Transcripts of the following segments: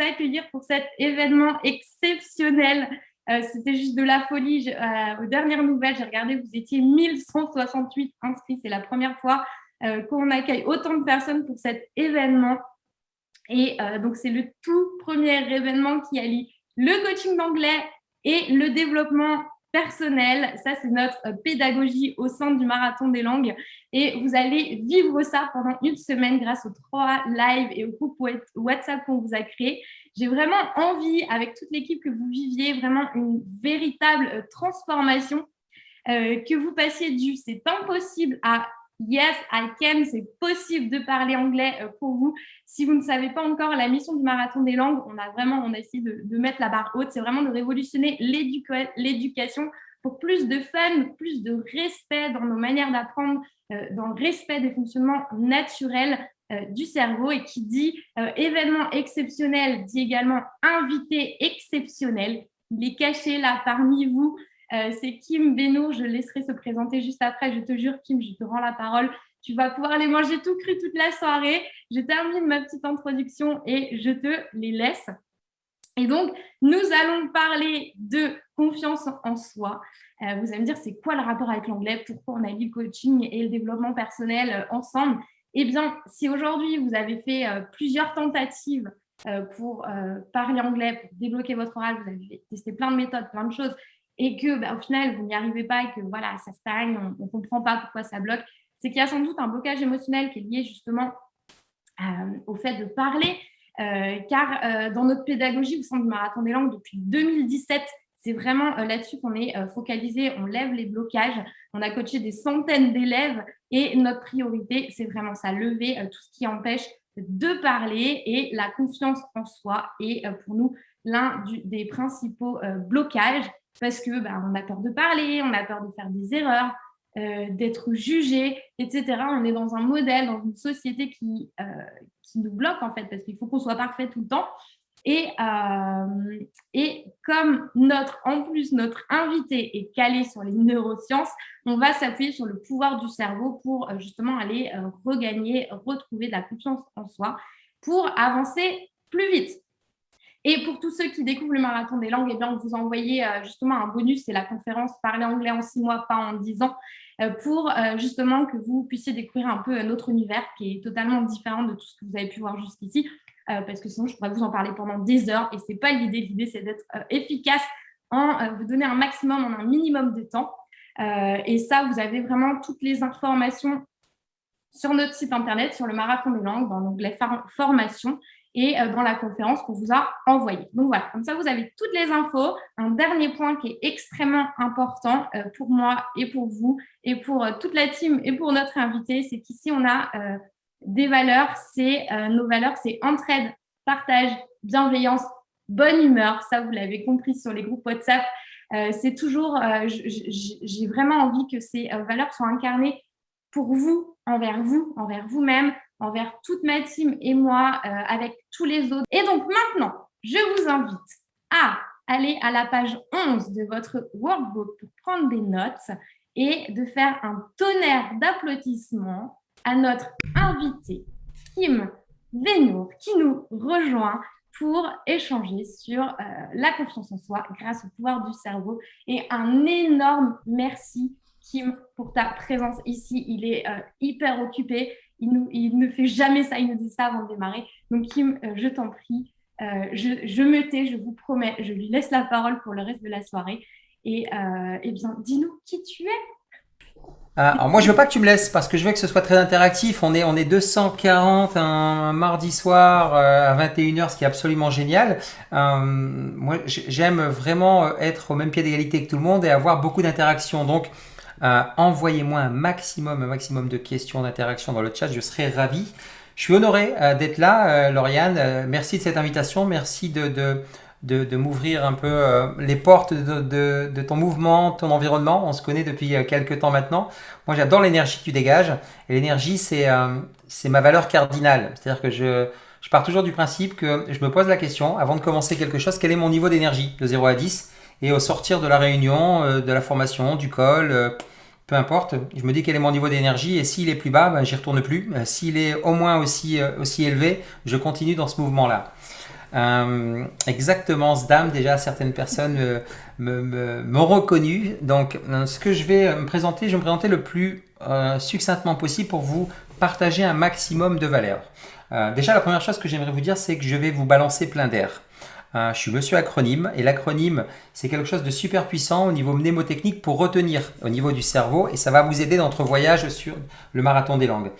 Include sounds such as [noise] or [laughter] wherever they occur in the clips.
accueillir pour cet événement exceptionnel. Euh, c'était juste de la folie. aux dernières nouvelles, j'ai regardé, vous étiez 1168 inscrits. C'est la première fois qu'on accueille autant de personnes pour cet événement. Et donc, c'est le tout premier événement qui allie le coaching d'anglais et le développement personnel. Ça, c'est notre euh, pédagogie au sein du Marathon des langues. Et vous allez vivre ça pendant une semaine grâce aux trois lives et au groupe WhatsApp qu'on vous a créé. J'ai vraiment envie, avec toute l'équipe, que vous viviez vraiment une véritable euh, transformation, euh, que vous passiez du « c'est impossible » à Yes, I can, c'est possible de parler anglais euh, pour vous. Si vous ne savez pas encore la mission du Marathon des langues, on a vraiment on a essayé de, mettre la barre haute. C'est vraiment de révolutionner l'éducation pour plus de fun, plus de respect dans nos manières d'apprendre, euh, dans le respect des fonctionnements naturels euh, du cerveau. Et qui dit événement exceptionnel, dit également invité exceptionnel. Il est caché là parmi vous. Euh, c'est Kim Beno, je laisserai se présenter juste après. Je te jure, Kim, je te rends la parole. Tu vas pouvoir les manger tout cru toute la soirée. Je termine ma petite introduction et je te les laisse. Et donc, nous allons parler de confiance en soi. Euh, vous allez me dire, c'est quoi le rapport avec l'anglais? Pourquoi on a le coaching et le développement personnel euh, ensemble? Eh bien, si aujourd'hui, vous avez fait plusieurs tentatives pour parler anglais, pour débloquer votre oral, vous avez testé plein de méthodes, plein de choses, et que bah, au final, vous n'y arrivez pas et que voilà, ça stagne, on ne comprend pas pourquoi ça bloque, c'est qu'il y a sans doute un blocage émotionnel qui est lié justement euh, au fait de parler. Euh, car euh, dans notre pédagogie au sein du Marathon des langues depuis 2017, c'est vraiment là-dessus qu'on est focalisé, on lève les blocages, on a coaché des centaines d'élèves et notre priorité, c'est vraiment ça, lever tout ce qui empêche de parler et la confiance en soi est pour nous l'un des principaux blocages parce que bah, on a peur de parler, on a peur de faire des erreurs, euh, d'être jugé, etc. On est dans un modèle, dans une société qui, euh, qui nous bloque en fait, parce qu'il faut qu'on soit parfait tout le temps. Et, euh, et comme notre, en plus notre invité est calé sur les neurosciences, on va s'appuyer sur le pouvoir du cerveau pour justement aller regagner, retrouver de la confiance en soi pour avancer plus vite. Et pour tous ceux qui découvrent le marathon des langues, eh bien, on vous a envoyé euh, justement un bonus, c'est la conférence Parler anglais en six mois, pas en dix ans, euh, pour euh, justement que vous puissiez découvrir un peu notre univers qui est totalement différent de tout ce que vous avez pu voir jusqu'ici, parce que sinon je pourrais vous en parler pendant des heures et ce n'est pas l'idée. L'idée, c'est d'être efficace en vous donner un maximum en un minimum de temps. et ça, vous avez vraiment toutes les informations sur notre site internet, sur le marathon des langues, dans l'onglet formation et euh, dans la conférence qu'on vous a envoyée. Donc voilà, comme ça, vous avez toutes les infos. Un dernier point qui est extrêmement important euh, pour moi et pour vous et pour euh, toute la team et pour notre invité, c'est qu'ici, on a des valeurs. C'est Nos valeurs, c'est entraide, partage, bienveillance, bonne humeur. Ça, vous l'avez compris sur les groupes WhatsApp. c'est toujours, j'ai vraiment envie que ces valeurs soient incarnées pour vous, envers vous, envers vous-même, envers toute ma team et moi, euh, avec tous les autres. Et donc maintenant, je vous invite à aller à la page 11 de votre workbook pour prendre des notes et de faire un tonnerre d'applaudissements à notre invité, Kim Venour, qui nous rejoint pour échanger sur euh, la confiance en soi grâce au pouvoir du cerveau. Et un énorme merci, Kim, pour ta présence ici. Il est euh, hyper occupé il, ne fait jamais ça, il nous dit ça avant de démarrer. Donc, Kim, euh, je t'en prie, euh, je, me tais, je vous promets, je lui laisse la parole pour le reste de la soirée. Et euh, eh bien, dis-nous qui tu es. Ah, alors moi, je veux pas que tu me laisses parce que je veux que ce soit très interactif. On est, on est 240 un, mardi soir à 21h, ce qui est absolument génial. moi, j'aime vraiment être au même pied d'égalité que tout le monde et avoir beaucoup d'interactions. Donc, euh, envoyez-moi un maximum, un maximum de questions, d'interactions dans le chat, je serai ravi. Je suis honoré euh, d'être là, euh, Lauriane. merci de cette invitation, merci de, m'ouvrir un peu les portes de, ton mouvement, ton environnement. On se connaît depuis quelques temps maintenant. Moi, j'adore l'énergie que tu dégages. Et l'énergie, c'est c'est ma valeur cardinale. C'est-à-dire que je, je pars toujours du principe que je me pose la question, avant de commencer quelque chose, quel est mon niveau d'énergie de 0 à 10 et au sortir de la réunion, de la formation, du call, peu importe, je me dis quel est mon niveau d'énergie et s'il est plus bas, ben, j'y retourne plus. Euh, s'il est au moins aussi, euh, aussi élevé, je continue dans ce mouvement-là. exactement, ce dame, déjà certaines personnes m'ont reconnu. Donc, ce que je vais me présenter, je vais me présenter le plus succinctement possible pour vous partager un maximum de valeur. déjà, la première chose que j'aimerais vous dire, c'est que je vais vous balancer plein d'air. Je suis monsieur acronyme et l'acronyme c'est quelque chose de super puissant au niveau mnémotechnique pour retenir au niveau du cerveau et ça va vous aider dans votre voyage sur le marathon des langues.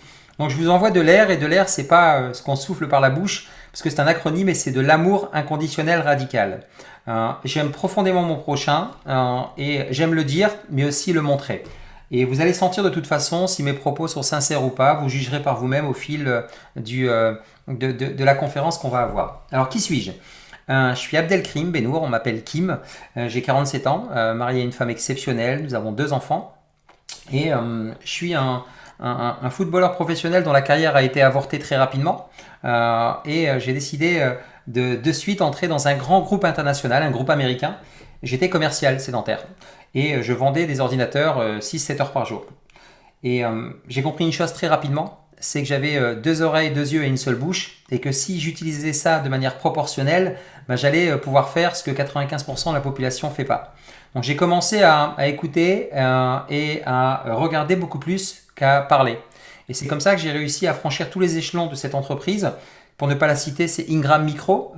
Donc je vous envoie de l'air et de l'air c'est pas euh, ce qu'on souffle par la bouche parce que c'est un acronyme et c'est de l'amour inconditionnel radical. Euh, j'aime profondément mon prochain euh, et j'aime le dire mais aussi le montrer. Et vous allez sentir de toute façon si mes propos sont sincères ou pas, vous jugerez par vous-même au fil du, de, la conférence qu'on va avoir. Alors qui suis-je? Je suis Abdelkrim Benour, on m'appelle Kim, j'ai 47 ans, marié à une femme exceptionnelle, nous avons deux enfants et je suis un, footballeur professionnel dont la carrière a été avortée très rapidement. Euh, et euh, j'ai décidé euh, de, de suite entrer dans un grand groupe international, un groupe américain. J'étais commercial sédentaire et je vendais des ordinateurs 6-7 heures par jour. Et j'ai compris une chose très rapidement, c'est que j'avais deux oreilles, deux yeux et une seule bouche, et que si j'utilisais ça de manière proportionnelle, ben, j'allais pouvoir faire ce que 95% de la population ne fait pas. Donc j'ai commencé à, à écouter et à regarder beaucoup plus qu'à parler. Et c'est comme ça que j'ai réussi à franchir tous les échelons de cette entreprise. Pour ne pas la citer, c'est Ingram Micro,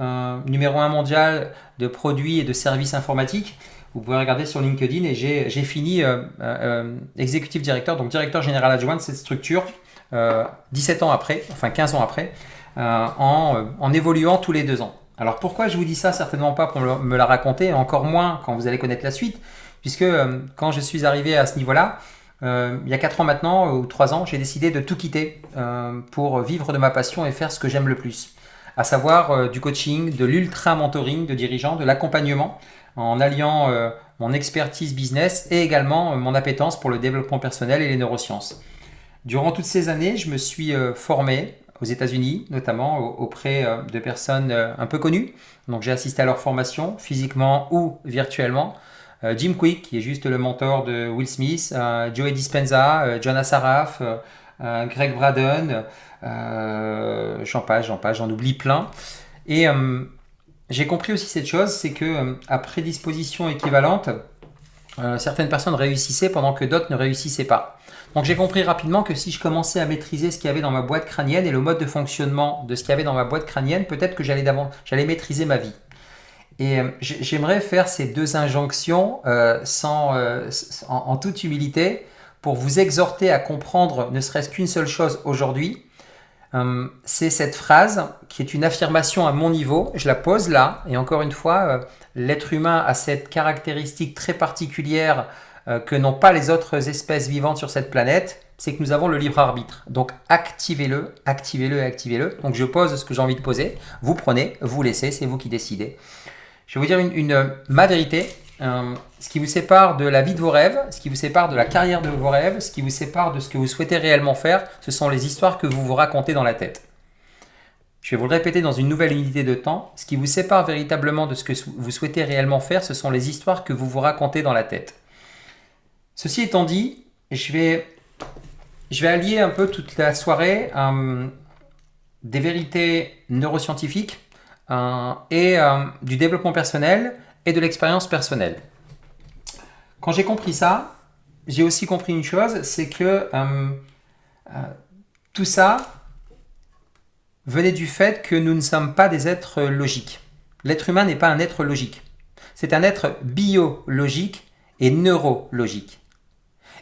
numéro un mondial de produits et de services informatiques. Vous pouvez regarder sur LinkedIn et j'ai fini euh, euh, exécutif directeur, donc directeur général adjoint de cette structure 17 euh, ans après, enfin 15 ans après, en, en, évoluant tous les deux ans. Alors pourquoi je vous dis ça Certainement pas pour me la raconter, encore moins quand vous allez connaître la suite, puisque quand je suis arrivé à ce niveau-là, euh, il y a 4 ans maintenant, ou 3 ans, j'ai décidé de tout quitter euh, pour vivre de ma passion et faire ce que j'aime le plus. À savoir euh, du coaching, de l'ultra-mentoring de dirigeants, de l'accompagnement, en alliant mon expertise business et également mon appétence pour le développement personnel et les neurosciences. Durant toutes ces années, je me suis formé aux États-Unis, notamment auprès de personnes un peu connues. Donc j'ai assisté à leur formation, physiquement ou virtuellement. Euh, Jim Quick, qui est juste le mentor de Will Smith, euh, Joey Dispenza, euh, Jonas Saraf, Greg Braden, j'en passe, j'en j'en oublie plein. Et j'ai compris aussi cette chose, c'est que à prédisposition équivalente, certaines personnes réussissaient pendant que d'autres ne réussissaient pas. Donc j'ai compris rapidement que si je commençais à maîtriser ce qu'il y avait dans ma boîte crânienne et le mode de fonctionnement de ce qu'il y avait dans ma boîte crânienne, peut-être que j'allais maîtriser ma vie. Et euh, j'aimerais faire ces deux injonctions euh, sans, euh, en, toute humilité pour vous exhorter à comprendre ne serait-ce qu'une seule chose aujourd'hui. c'est cette phrase qui est une affirmation à mon niveau. Je la pose là. Et encore une fois, l'être humain a cette caractéristique très particulière que n'ont pas les autres espèces vivantes sur cette planète. C'est que nous avons le libre arbitre. Donc activez-le, activez-le activez-le. Donc je pose ce que j'ai envie de poser. Vous prenez, vous laissez, c'est vous qui décidez. Je vais vous dire une, ma vérité. Euh, ce qui vous sépare de la vie de vos rêves, ce qui vous sépare de la carrière de vos rêves, ce qui vous sépare de ce que vous souhaitez réellement faire, ce sont les histoires que vous vous racontez dans la tête. Je vais vous le répéter dans une nouvelle unité de temps. Ce qui vous sépare véritablement de ce que vous souhaitez réellement faire, ce sont les histoires que vous vous racontez dans la tête. Ceci étant dit, je vais, allier un peu toute la soirée euh, des vérités neuroscientifiques euh, et euh, du développement personnel et de l'expérience personnelle. Quand j'ai compris ça, j'ai aussi compris une chose, c'est que tout ça venait du fait que nous ne sommes pas des êtres logiques. L'être humain n'est pas un être logique. C'est un être biologique et neurologique.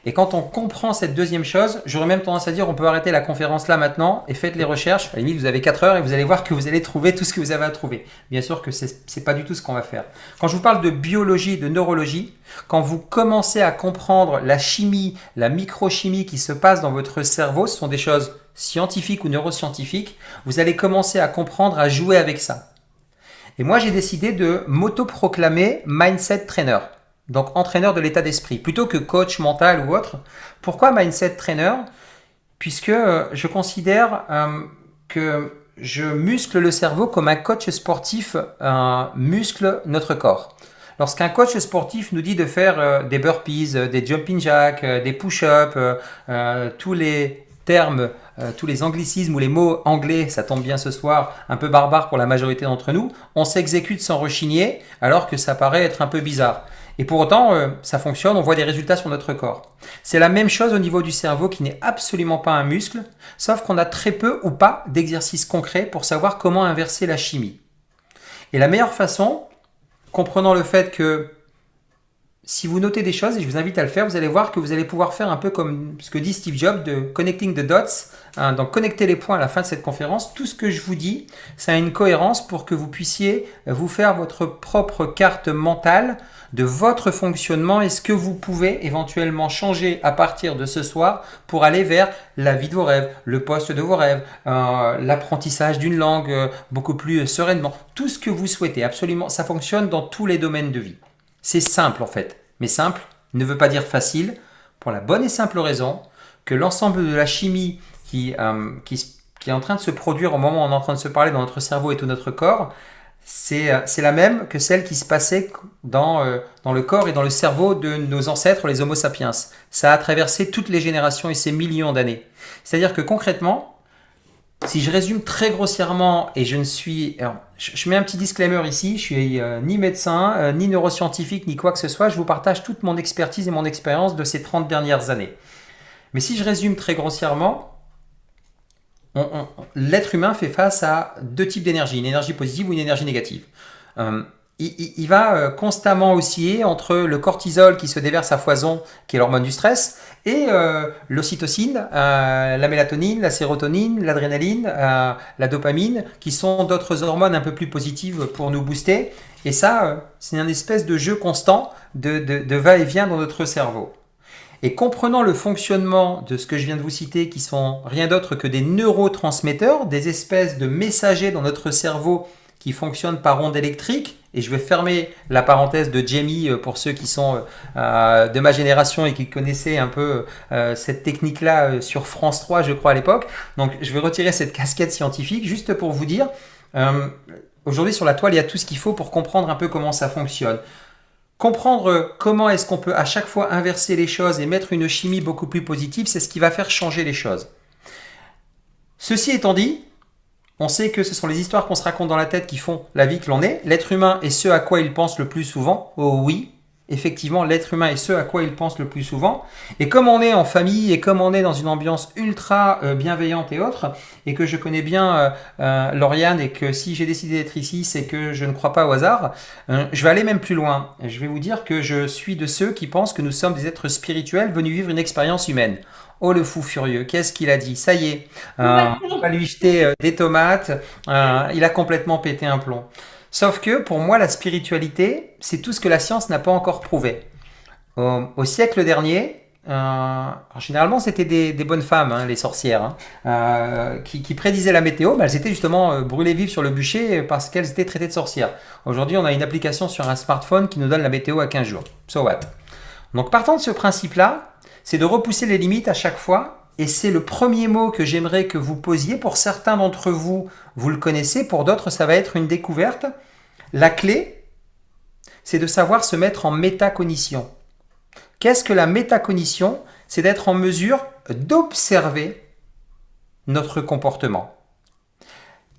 Et quand on comprend cette deuxième chose, j'aurais même tendance à dire on peut arrêter la conférence là maintenant et faites les recherches. À la limite, vous avez 4 heures et vous allez voir que vous allez trouver tout ce que vous avez à trouver. Bien sûr que ce n'est pas du tout ce qu'on va faire. Quand je vous parle de biologie, de neurologie, quand vous commencez à comprendre la chimie, la microchimie qui se passe dans votre cerveau, ce sont des choses scientifiques ou neuroscientifiques, vous allez commencer à comprendre, à jouer avec ça. Et moi, j'ai décidé de m'auto-proclamer Mindset Trainer donc entraîneur de l'état d'esprit, plutôt que coach mental ou autre. Pourquoi mindset trainer? Puisque euh, je considère euh, que je muscle le cerveau comme un coach sportif muscle notre corps. Lorsqu'un coach sportif nous dit de faire euh, des burpees, des jumping jacks, des push-ups, tous les termes euh, tous les anglicismes ou les mots anglais, ça tombe bien ce soir, un peu barbare pour la majorité d'entre nous, on s'exécute sans rechigner alors que ça paraît être un peu bizarre. Et pour autant, euh, ça fonctionne, on voit des résultats sur notre corps. C'est la même chose au niveau du cerveau qui n'est absolument pas un muscle, sauf qu'on a très peu ou pas d'exercices concrets pour savoir comment inverser la chimie. Et la meilleure façon, comprenant le fait que si vous notez des choses, et je vous invite à le faire, vous allez voir que vous allez pouvoir faire un peu comme ce que dit Steve Jobs de connecting the dots, hein, donc connecter les points à la fin de cette conférence. Tout ce que je vous dis, ça a une cohérence pour que vous puissiez vous faire votre propre carte mentale de votre fonctionnement et ce que vous pouvez éventuellement changer à partir de ce soir pour aller vers la vie de vos rêves, le poste de vos rêves, euh, l'apprentissage d'une langue euh, beaucoup plus sereinement. Tout ce que vous souhaitez, absolument, ça fonctionne dans tous les domaines de vie. C'est simple en fait. Mais simple ne veut pas dire facile, pour la bonne et simple raison que l'ensemble de la chimie qui, euh, qui, est en train de se produire au moment où on est en train de se parler dans notre cerveau et tout notre corps, c'est euh, la même que celle qui se passait dans, euh, dans le corps et dans le cerveau de nos ancêtres, les Homo sapiens. Ça a traversé toutes les générations et ces millions d'années. C'est-à-dire que concrètement, si je résume très grossièrement, et je ne suis... je, mets un petit disclaimer ici, je suis euh, ni médecin, euh, ni neuroscientifique, ni quoi que ce soit, je vous partage toute mon expertise et mon expérience de ces 30 dernières années. Mais si je résume très grossièrement, l'être humain fait face à deux types d'énergie, une énergie positive ou une énergie négative. Euh, il, va euh, constamment osciller entre le cortisol qui se déverse à foison, qui est l'hormone du stress, et euh, l'ocytocine, euh, la mélatonine, la sérotonine, l'adrénaline, la dopamine, qui sont d'autres hormones un peu plus positives pour nous booster. Et ça, c'est un espèce de jeu constant de va-et-vient dans notre cerveau. Et comprenant le fonctionnement de ce que je viens de vous citer, qui sont rien d'autre que des neurotransmetteurs, des espèces de messagers dans notre cerveau qui fonctionnent par ondes électriques, et je vais fermer la parenthèse de Jamie euh, pour ceux qui sont euh, euh, de ma génération et qui connaissaient un peu cette technique-là sur France 3, je crois, à l'époque. Donc, je vais retirer cette casquette scientifique juste pour vous dire, aujourd'hui sur la toile, il y a tout ce qu'il faut pour comprendre un peu comment ça fonctionne. Comprendre comment est-ce qu'on peut à chaque fois inverser les choses et mettre une chimie beaucoup plus positive, c'est ce qui va faire changer les choses. Ceci étant dit, on sait que ce sont les histoires qu'on se raconte dans la tête qui font la vie que l'on est. L'être humain est ce à quoi il pense le plus souvent. Oh oui, effectivement, l'être humain est ce à quoi il pense le plus souvent. Et comme on est en famille et comme on est dans une ambiance ultra euh, bienveillante et autre, et que je connais bien euh, euh, Lauriane et que si j'ai décidé d'être ici, c'est que je ne crois pas au hasard, je vais aller même plus loin. Je vais vous dire que je suis de ceux qui pensent que nous sommes des êtres spirituels venus vivre une expérience humaine. Oh le fou furieux, qu'est-ce qu'il a dit? Ça y est, euh, on va lui jeter euh, des tomates, euh, il a complètement pété un plomb. Sauf que pour moi, la spiritualité, c'est tout ce que la science n'a pas encore prouvé. Au, siècle dernier, généralement c'était des, bonnes femmes, hein, les sorcières, hein, qui, prédisaient la météo, mais elles étaient justement brûlées vives sur le bûcher parce qu'elles étaient traitées de sorcières. Aujourd'hui, on a une application sur un smartphone qui nous donne la météo à 15 jours. So what? Donc partant de ce principe-là, c'est de repousser les limites à chaque fois. Et c'est le premier mot que j'aimerais que vous posiez. Pour certains d'entre vous, vous le connaissez. Pour d'autres, ça va être une découverte. La clé, c'est de savoir se mettre en métacognition. Qu'est-ce que la métacognition? C'est d'être en mesure d'observer notre comportement.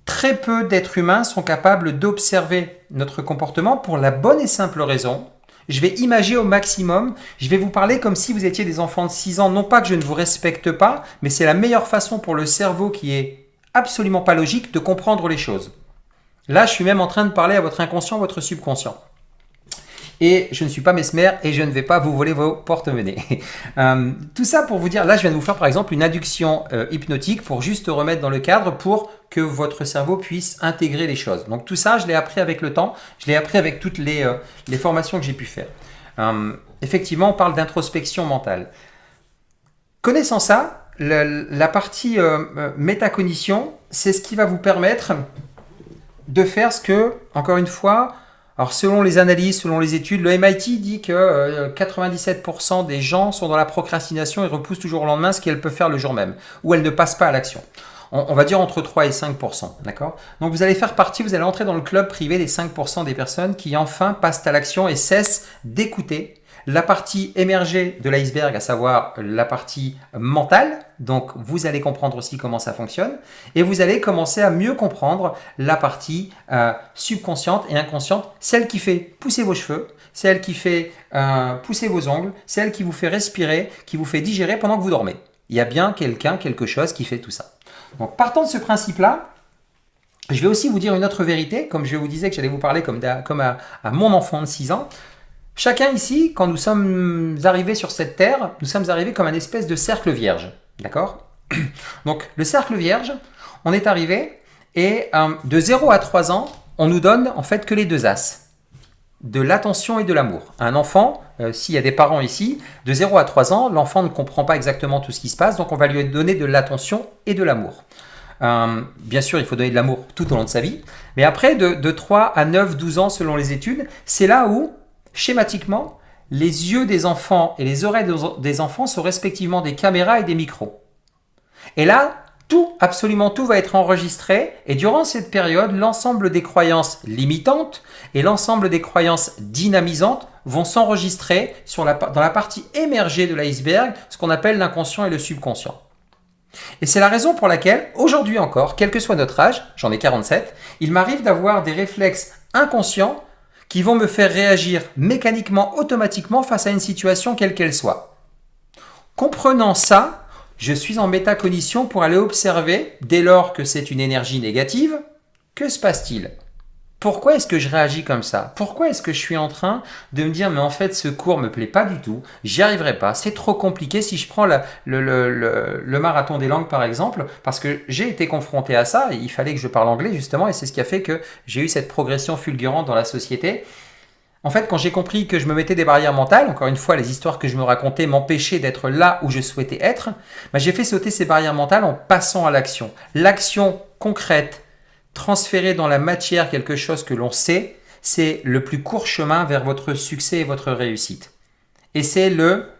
Très peu d'êtres humains sont capables d'observer notre comportement pour la bonne et simple raison je vais imager au maximum. Je vais vous parler comme si vous étiez des enfants de 6 ans. Non pas que je ne vous respecte pas, mais c'est la meilleure façon pour le cerveau qui est absolument pas logique de comprendre les choses. Là, je suis même en train de parler à votre inconscient, votre subconscient et je ne suis pas mesmer et je ne vais pas vous voler vos porte-monnaies. [laughs] Euh, tout ça pour vous dire, là je viens de vous faire par exemple une induction euh, hypnotique pour juste remettre dans le cadre pour que votre cerveau puisse intégrer les choses. Donc tout ça, je l'ai appris avec le temps, je l'ai appris avec toutes les, euh, formations que j'ai pu faire. effectivement, on parle d'introspection mentale. Connaissant ça, la, la partie métacognition, c'est ce qui va vous permettre de faire ce que, encore une fois, alors selon les analyses, selon les études, le MIT dit que 97% euh, des gens sont dans la procrastination et repoussent toujours au lendemain ce qu'elles peuvent faire le jour même, ou elles ne passent pas à l'action. On, va dire entre 3 et 5%, d'accord? Donc vous allez faire partie, vous allez entrer dans le club privé des 5% des personnes qui enfin passent à l'action et cessent d'écouter la partie émergée de l'iceberg, à savoir la partie mentale. Donc, vous allez comprendre aussi comment ça fonctionne. Et vous allez commencer à mieux comprendre la partie euh, subconsciente et inconsciente, celle qui fait pousser vos cheveux, celle qui fait euh, pousser vos ongles, celle qui vous fait respirer, qui vous fait digérer pendant que vous dormez. Il y a bien quelqu'un, quelque chose qui fait tout ça. Donc, partant de ce principe-là, je vais aussi vous dire une autre vérité, comme je vous disais que j'allais vous parler comme, à, à, mon enfant de 6 ans. Chacun ici, quand nous sommes arrivés sur cette terre, nous sommes arrivés comme un espèce de cercle vierge. D'accord? [clears throat] Donc, le cercle vierge, on est arrivé et euh, de 0 à 3 ans, on nous donne en fait que les deux as de l'attention et de l'amour. Un enfant, euh, s'il y a des parents ici, de 0 à 3 ans, l'enfant ne comprend pas exactement tout ce qui se passe, donc on va lui donner de l'attention et de l'amour. Euh, bien sûr, il faut donner de l'amour tout au long de sa vie, mais après, de, de 3 à 9, 12 ans selon les études, c'est là où, schématiquement, les yeux des enfants et les oreilles des enfants sont respectivement des caméras et des micros. Et là, tout, absolument tout va être enregistré et durant cette période, l'ensemble des croyances limitantes et l'ensemble des croyances dynamisantes vont s'enregistrer dans la partie émergée de l'iceberg, ce qu'on appelle l'inconscient et le subconscient. Et c'est la raison pour laquelle, aujourd'hui encore, quel que soit notre âge, j'en ai 47, il m'arrive d'avoir des réflexes inconscients qui vont me faire réagir mécaniquement, automatiquement face à une situation quelle qu'elle soit. Comprenant ça, je suis en métacognition pour aller observer, dès lors que c'est une énergie négative, que se passe-t-il? Pourquoi est-ce que je réagis comme ça? Pourquoi est-ce que je suis en train de me dire mais en fait ce cours me plaît pas du tout, j'y arriverai pas, c'est trop compliqué si je prends le, marathon des langues par exemple, parce que j'ai été confronté à ça, il fallait que je parle anglais justement et c'est ce qui a fait que j'ai eu cette progression fulgurante dans la société en fait, quand j'ai compris que je me mettais des barrières mentales, encore une fois, les histoires que je me racontais m'empêchaient d'être là où je souhaitais être, bah, j'ai fait sauter ces barrières mentales en passant à l'action. L'action concrète, transférée dans la matière quelque chose que l'on sait, c'est le plus court chemin vers votre succès et votre réussite. Et c'est le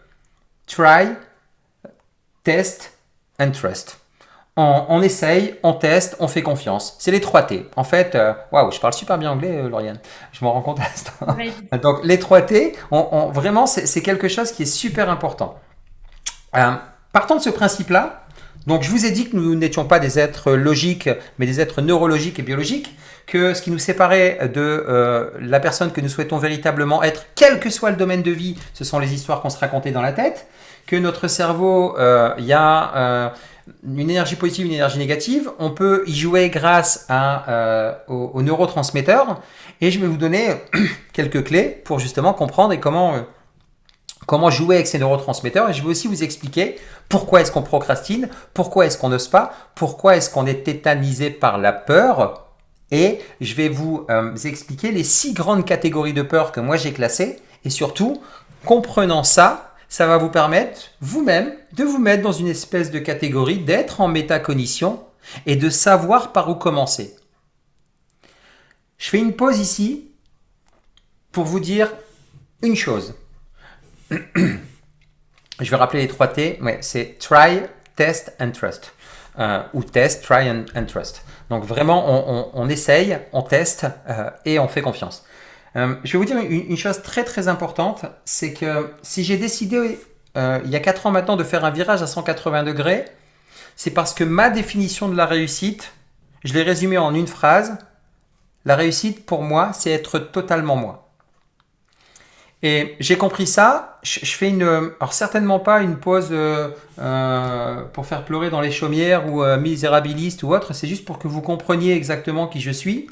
try, test and trust on, essaye, on teste, on fait confiance. C'est les trois T. En fait, euh, waouh, je parle super bien anglais, euh, Lauriane. Je m'en rends compte à l'instant. [laughs] Donc, les trois T, on, vraiment, c'est quelque chose qui est super important. Euh, partant de ce principe-là, donc je vous ai dit que nous n'étions pas des êtres logiques, mais des êtres neurologiques et biologiques, que ce qui nous séparait de la personne que nous souhaitons véritablement être, quel que soit le domaine de vie, ce sont les histoires qu'on se racontait dans la tête, que notre cerveau, il y a une énergie positive, une énergie négative. On peut y jouer grâce euh, aux, neurotransmetteurs. Et je vais vous donner [clears throat] quelques clés pour justement comprendre et comment, euh, comment jouer avec ces neurotransmetteurs. Et je vais aussi vous expliquer pourquoi est-ce qu'on procrastine, pourquoi est-ce qu'on n'ose pas, pourquoi est-ce qu'on est tétanisé par la peur. Et je vais vous euh, expliquer les six grandes catégories de peur que moi j'ai classées. Et surtout, comprenant ça, ça va vous permettre vous-même de vous mettre dans une espèce de catégorie, d'être en métacognition et de savoir par où commencer. Je fais une pause ici pour vous dire une chose. Je vais rappeler les trois T. Ouais, c'est try, test and trust. Euh, ou test, try and, trust. Donc vraiment, on, essaye, on teste euh, et on fait confiance. Euh, je vais vous dire une, chose très très importante, c'est que si j'ai décidé il y a 4 ans maintenant de faire un virage à 180 degrés, c'est parce que ma définition de la réussite, je l'ai résumée en une phrase, la réussite pour moi, c'est être totalement moi. Et j'ai compris ça, je, fais une, alors certainement pas une pause euh, pour faire pleurer dans les chaumières ou misérabiliste ou autre, c'est juste pour que vous compreniez exactement qui je suis.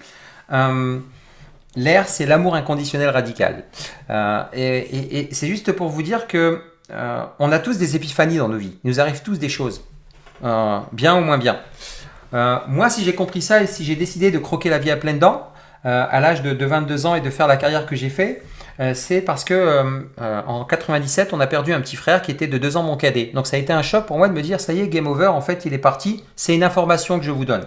L'air, c'est l'amour inconditionnel radical. Euh, et, c'est juste pour vous dire que euh, on a tous des épiphanies dans nos vies. Il nous arrive tous des choses, euh, bien ou moins bien. moi, si j'ai compris ça et si j'ai décidé de croquer la vie à pleines dents, à l'âge de, 22 ans et de faire la carrière que j'ai fait, c'est parce que en 97, on a perdu un petit frère qui était de 2 ans mon cadet. Donc ça a été un choc pour moi de me dire, ça y est, game over, en fait, il est parti. C'est une information que je vous donne.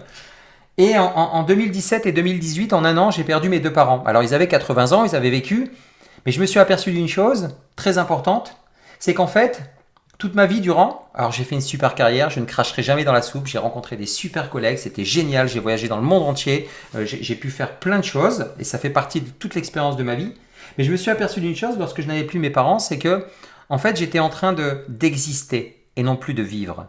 Et en, 2017 et 2018, en un an, j'ai perdu mes deux parents. Alors ils avaient 80 ans, ils avaient vécu, mais je me suis aperçu d'une chose très importante, c'est qu'en fait, toute ma vie durant, alors j'ai fait une super carrière, je ne cracherai jamais dans la soupe, j'ai rencontré des super collègues, c'était génial, j'ai voyagé dans le monde entier, euh, j'ai pu faire plein de choses, et ça fait partie de toute l'expérience de ma vie. Mais je me suis aperçu d'une chose lorsque je n'avais plus mes parents, c'est que, en fait, j'étais en train de d'exister et non plus de vivre.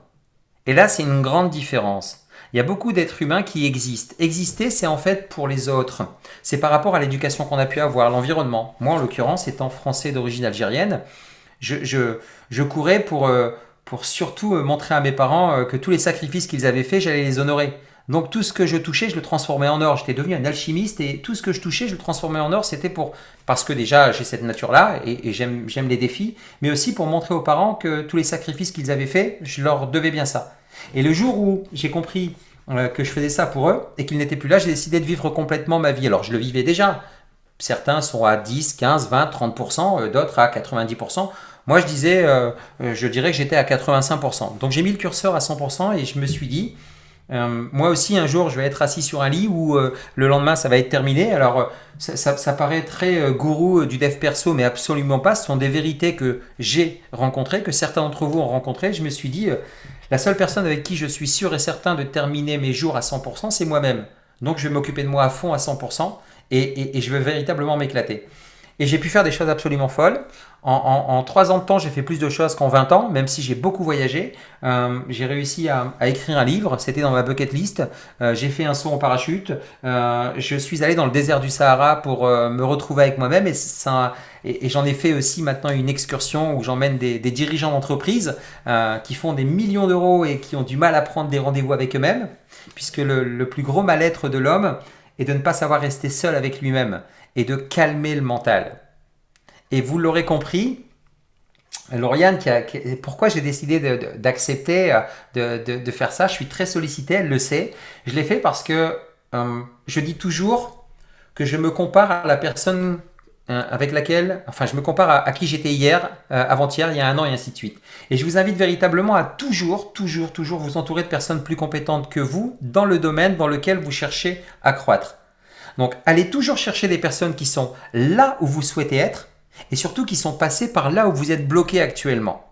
Et là, c'est une grande différence. Il y a beaucoup d'êtres humains qui existent. Exister, c'est en fait pour les autres. C'est par rapport à l'éducation qu'on a pu avoir, l'environnement. Moi, en l'occurrence, étant français d'origine algérienne, je, je, je courais pour, euh, pour surtout euh, montrer à mes parents euh, que tous les sacrifices qu'ils avaient faits, j'allais les honorer. Donc tout ce que je touchais, je le transformais en or. J'étais devenu un alchimiste et tout ce que je touchais, je le transformais en or. C'était pour parce que déjà j'ai cette nature-là et, j'aime les défis, mais aussi pour montrer aux parents que tous les sacrifices qu'ils avaient faits, je leur devais bien ça. Et le jour où j'ai compris euh, que je faisais ça pour eux et qu'ils n'étaient plus là, j'ai décidé de vivre complètement ma vie. Alors je le vivais déjà. Certains sont à 10, 15, 20, 30%, d'autres à 90%. Moi, je disais, euh, euh, je dirais que j'étais à 85%. Donc j'ai mis le curseur à 100% et je me suis dit, euh, moi aussi, un jour, je vais être assis sur un lit où euh, le lendemain, ça va être terminé. Alors, euh, ça, paraît très gourou du dev perso, mais absolument pas. Ce sont des vérités que j'ai rencontrées, que certains d'entre vous ont rencontrées. Je me suis dit, la seule personne avec qui je suis sûr et certain de terminer mes jours à 100%, c'est moi-même. Donc, je vais m'occuper de moi à fond à 100% et, et je vais véritablement m'éclater. Et j'ai pu faire des choses absolument folles. En, trois ans de temps, j'ai fait plus de choses qu'en 20 ans, même si j'ai beaucoup voyagé. Euh, j'ai réussi à, écrire un livre, c'était dans ma bucket list. Euh, j'ai fait un saut en parachute. Euh, je suis allé dans le désert du Sahara pour me retrouver avec moi-même. Et, et, j'en ai fait aussi maintenant une excursion où j'emmène des, dirigeants d'entreprise qui font des millions d'euros et qui ont du mal à prendre des rendez-vous avec eux-mêmes. Puisque le, le plus gros mal-être de l'homme est de ne pas savoir rester seul avec lui-même et de calmer le mental. Et vous l'aurez compris, Lauriane, pourquoi j'ai décidé d'accepter euh, de, faire ça Je suis très sollicité, elle le sait. Je l'ai fait parce que euh, je dis toujours que je me compare à la personne avec laquelle, enfin je me compare à, qui j'étais hier, avant-hier, il y a un an et ainsi de suite. Et je vous invite véritablement à toujours, toujours, toujours vous entourer de personnes plus compétentes que vous dans le domaine dans lequel vous cherchez à croître. Donc allez toujours chercher des personnes qui sont là où vous souhaitez être et surtout qui sont passés par là où vous êtes bloqué actuellement.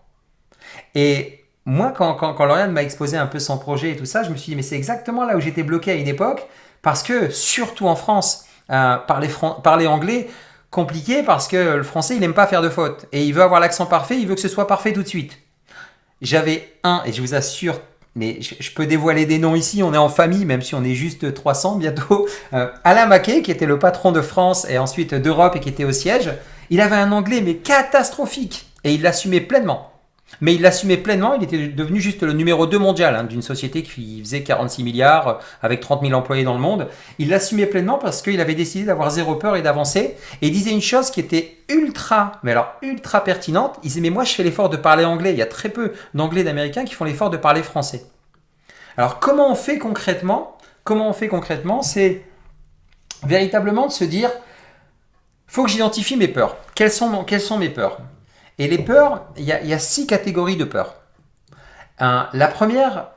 Et moi, quand, quand, Lauriane m'a exposé un peu son projet et tout ça, je me suis dit, mais c'est exactement là où j'étais bloqué à une époque, parce que, surtout en France, euh, parler, parler anglais, compliqué parce que le français, il n'aime pas faire de fautes. Et il veut avoir l'accent parfait, il veut que ce soit parfait tout de suite. J'avais un, et je vous assure, mais je, peux dévoiler des noms ici, on est en famille, même si on est juste 300 bientôt. [laughs] Euh, Alain Maquet, qui était le patron de France et ensuite d'Europe et qui était au siège, il avait un anglais mais catastrophique et il l'assumait pleinement. Mais il l'assumait pleinement, il était devenu juste le numéro 2 mondial hein, d'une société qui faisait 46 milliards euh, avec 30 000 employés dans le monde. Il l'assumait pleinement parce qu'il avait décidé d'avoir zéro peur et d'avancer. Et il disait une chose qui était ultra, mais alors ultra pertinente. Il disait mais moi je fais l'effort de parler anglais. Il y a très peu d'anglais d'américains qui font l'effort de parler français. Alors comment on fait concrètement Comment on fait concrètement C'est véritablement de se dire faut que j'identifie mes peurs. Quelles sont, quelles sont mes peurs? Et les peurs, il y, a, six catégories de peurs. la première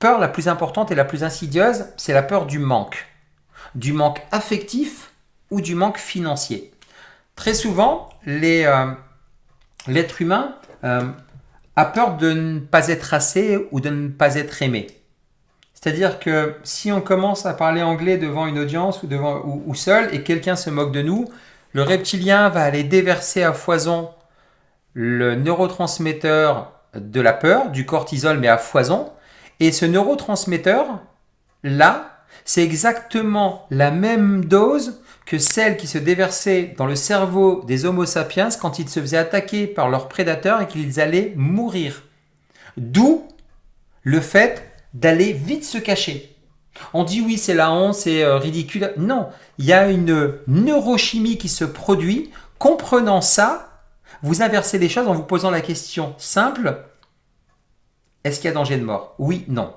peur la plus importante et la plus insidieuse, c'est la peur du manque. Du manque affectif ou du manque financier. Très souvent, euh, l'être humain euh, a peur de ne pas être assez ou de ne pas être aimé. C'est-à-dire que si on commence à parler anglais devant une audience ou, devant, ou seul et quelqu'un se moque de nous, le reptilien va aller déverser à foison le neurotransmetteur de la peur, du cortisol, mais à foison. Et ce neurotransmetteur, là, c'est exactement la même dose que celle qui se déversait dans le cerveau des Homo sapiens quand ils se faisaient attaquer par leurs prédateurs et qu'ils allaient mourir. D'où le fait d'aller vite se cacher. On dit oui, c'est la honte, c'est euh, ridicule. Non, il y a une neurochimie qui se produit. Comprenant ça, vous inversez les choses en vous posant la question simple, est-ce qu'il y a danger de mort? Oui, non.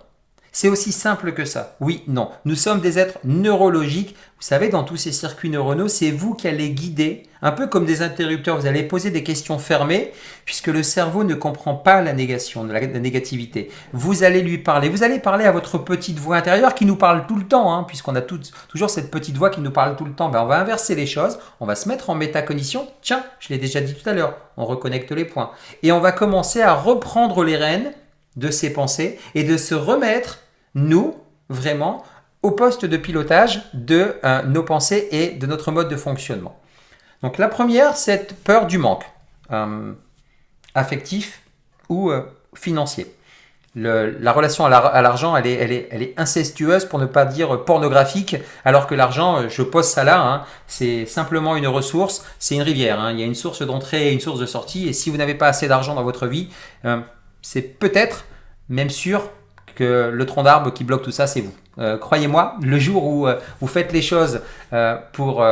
C'est aussi simple que ça. Oui, non. Nous sommes des êtres neurologiques. Vous savez, dans tous ces circuits neuronaux, c'est vous qui allez guider, un peu comme des interrupteurs. Vous allez poser des questions fermées, puisque le cerveau ne comprend pas la négation, la, négativité. Vous allez lui parler. Vous allez parler à votre petite voix intérieure qui nous parle tout le temps, hein, puisqu'on a toujours cette petite voix qui nous parle tout le temps. Ben, on va inverser les choses. On va se mettre en métacognition. Tiens, je l'ai déjà dit tout à l'heure. On reconnecte les points. Et on va commencer à reprendre les rênes de ses pensées et de se remettre, nous, vraiment, au poste de pilotage de euh, nos pensées et de notre mode de fonctionnement. Donc la première, c'est peur du manque, euh, affectif ou euh, financier. la relation à l'argent, elle, est, elle, est, elle est, incestueuse pour ne pas dire pornographique, alors que l'argent, je pose ça là, hein, c'est simplement une ressource, c'est une rivière. Hein. il y a une source d'entrée et une source de sortie, et si vous n'avez pas assez d'argent dans votre vie, c'est peut-être même sûr le tronc d'arbre qui bloque tout ça, c'est vous. Croyez-moi, le jour où vous faites les choses pour,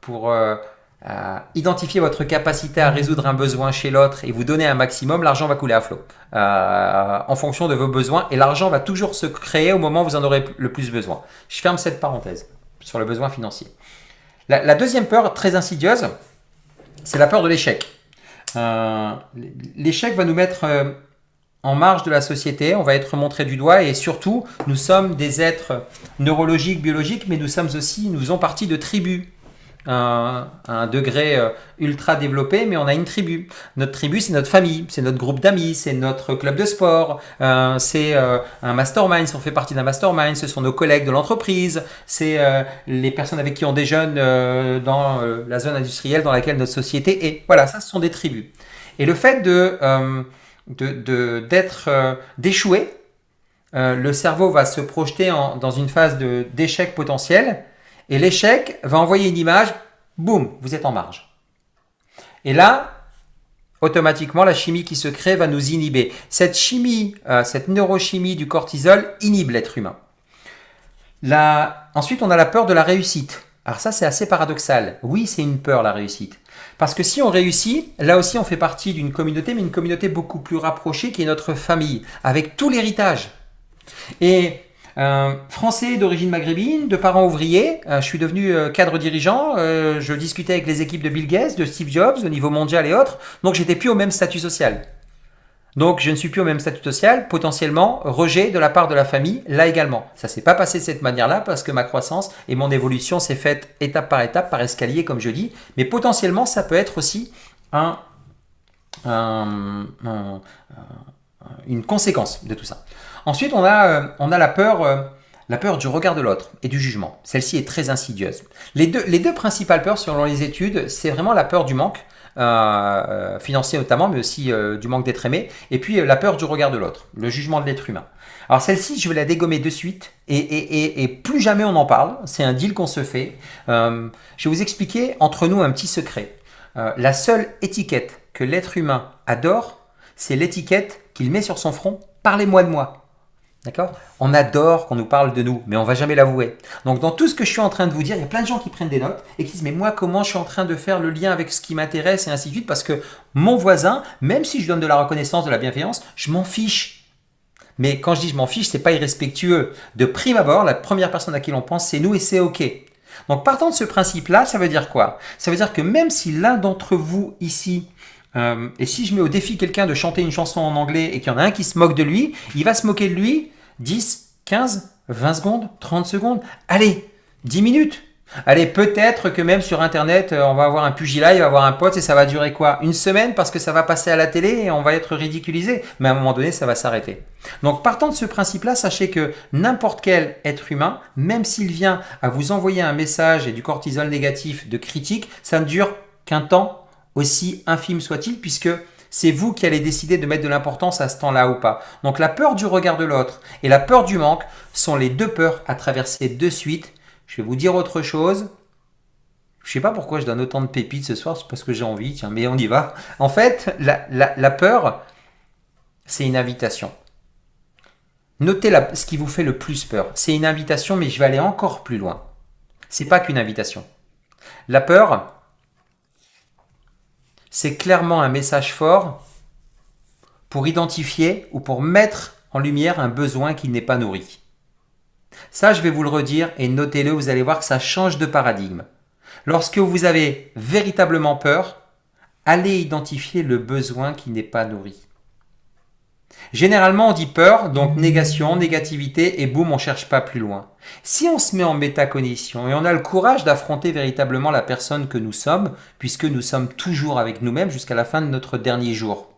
pour identifier votre capacité à résoudre un besoin chez l'autre et vous donner un maximum, l'argent va couler à flot euh, en fonction de vos besoins et l'argent va toujours se créer au moment où vous en aurez le plus besoin. Je ferme cette parenthèse sur le besoin financier. La, deuxième peur très insidieuse, c'est la peur de l'échec. Euh, l'échec va nous mettre euh, en marge de la société, on va être montré du doigt et surtout, nous sommes des êtres neurologiques, biologiques, mais nous sommes aussi, nous faisons partie de tribus un, un, degré euh, ultra développé, mais on a une tribu. Notre tribu, c'est notre famille, c'est notre groupe d'amis, c'est notre club de sport, euh, c'est euh, un mastermind, si on fait partie d'un mastermind, ce sont nos collègues de l'entreprise, c'est les personnes avec qui on déjeune dans la zone industrielle dans laquelle notre société est. Voilà, ça, ce sont des tribus. Et le fait de d'être d'échouer, le cerveau va se projeter en, dans une phase d'échec potentiel et l'échec va envoyer une image, boum, vous êtes en marge. Et là, automatiquement, la chimie qui se crée va nous inhiber. Cette chimie, euh, cette neurochimie du cortisol inhibe l'être humain. Ensuite, on a la peur de la réussite. Alors ça, c'est assez paradoxal. Oui, c'est une peur, la réussite. Parce que si on réussit, là aussi, on fait partie d'une communauté, mais une communauté beaucoup plus rapprochée qui est notre famille, avec tout l'héritage. Et français d'origine maghrébine, de parents ouvriers. Euh, je suis devenu euh, cadre dirigeant. Euh, je discutais avec les équipes de Bill Gates, de Steve Jobs, au niveau mondial et autres. Donc, j'étais plus au même statut social. Donc, je ne suis plus au même statut social. Potentiellement, rejet de la part de la famille, là également. Ça s'est pas passé de cette manière-là parce que ma croissance et mon évolution s'est faite étape par étape, par escalier, comme je dis. Mais potentiellement, ça peut être aussi un, une conséquence de tout ça. Ensuite, on a, euh. Euh, la peur du regard de l'autre et du jugement. Celle-ci est très insidieuse. Les deux, les deux principales peurs, selon les études, c'est vraiment la peur du manque, euh, financier notamment, mais aussi du manque d'être aimé, et puis la peur du regard de l'autre, le jugement de l'être humain. Alors celle-ci, je vais la dégommer de suite, et, et, et, plus jamais on en parle, c'est un deal qu'on se fait. je vais vous expliquer entre nous un petit secret. la seule étiquette que l'être humain adore, c'est l'étiquette qu'il met sur son front « Parlez-moi de moi ». D'accord? On adore qu'on nous parle de nous, mais on va jamais l'avouer. Donc dans tout ce que je suis en train de vous dire, il y a plein de gens qui prennent des notes et qui disent mais moi comment je suis en train de faire le lien avec ce qui m'intéresse et ainsi de suite parce que mon voisin, même si je donne de la reconnaissance, de la bienveillance, je m'en fiche. Mais quand je dis je m'en fiche, c'est pas irrespectueux. De prime abord, la première personne à qui l'on pense, c'est nous et c'est ok. Donc partant de ce principe-là, ça veut dire quoi? Ça veut dire que même si l'un d'entre vous ici euh, et si je mets au défi quelqu'un de chanter une chanson en anglais et qu'il y en a un qui se moque de lui, il va se moquer de lui 10, 15, 20 secondes, 30 secondes, allez, 10 minutes. Allez, peut-être que même sur Internet, euh, on va avoir un pugilat, il va avoir un pote et ça va durer quoi? Une semaine parce que ça va passer à la télé et on va être ridiculisé. Mais à un moment donné, ça va s'arrêter. Donc partant de ce principe-là, sachez que n'importe quel être humain, même s'il vient à vous envoyer un message et du cortisol négatif de critique, ça ne dure qu'un temps aussi infime soit-il, puisque c'est vous qui allez décider de mettre de l'importance à ce temps-là ou pas. Donc la peur du regard de l'autre et la peur du manque sont les deux peurs à traverser de suite. Je vais vous dire autre chose. Je sais pas pourquoi je donne autant de pépites ce soir, c'est parce que j'ai envie, tiens, mais on y va. En fait, la, peur, c'est une invitation. Notez la, ce qui vous fait le plus peur. C'est une invitation, mais je vais aller encore plus loin. C'est pas qu'une invitation. La peur, c'est clairement un message fort pour identifier ou pour mettre en lumière un besoin qui n'est pas nourri. Ça, je vais vous le redire et notez-le, vous allez voir que ça change de paradigme. Lorsque vous avez véritablement peur, allez identifier le besoin qui n'est pas nourri. Généralement, on dit peur, donc négation, négativité, et boum, on cherche pas plus loin. Si on se met en métacognition et on a le courage d'affronter véritablement la personne que nous sommes, puisque nous sommes toujours avec nous-mêmes jusqu'à la fin de notre dernier jour,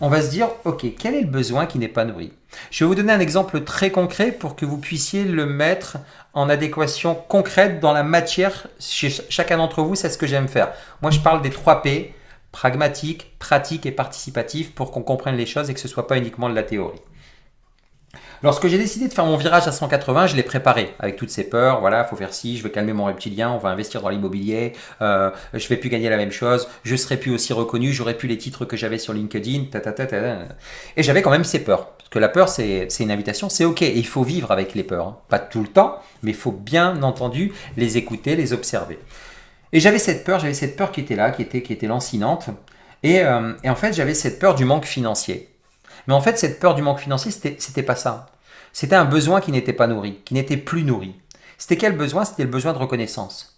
on va se dire, ok, quel est le besoin qui n'est pas nourri? Je vais vous donner un exemple très concret pour que vous puissiez le mettre en adéquation concrète dans la matière. Chez chacun d'entre vous, c'est ce que j'aime faire. Moi, je parle des 3 P, pragmatique, pratique et participatif pour qu'on comprenne les choses et que ce ne soit pas uniquement de la théorie. Lorsque j'ai décidé de faire mon virage à 180, je l'ai préparé avec toutes ces peurs. Voilà, faut faire ci, je veux calmer mon reptilien, on va investir dans l'immobilier, euh, je vais plus gagner la même chose, je serai plus aussi reconnu, j'aurai plus les titres que j'avais sur LinkedIn, et j'avais quand même ces peurs. Parce que la peur, c'est une invitation, c'est ok, et il faut vivre avec les peurs. Hein. Pas tout le temps, mais il faut bien entendu les écouter, les observer. Et j'avais cette peur, j'avais cette peur qui était là, qui était, qui était lancinante. Et, euh, et en fait, j'avais cette peur du manque financier. Mais en fait, cette peur du manque financier, c'était pas ça. C'était un besoin qui n'était pas nourri, qui n'était plus nourri. C'était quel besoin? C'était le besoin de reconnaissance.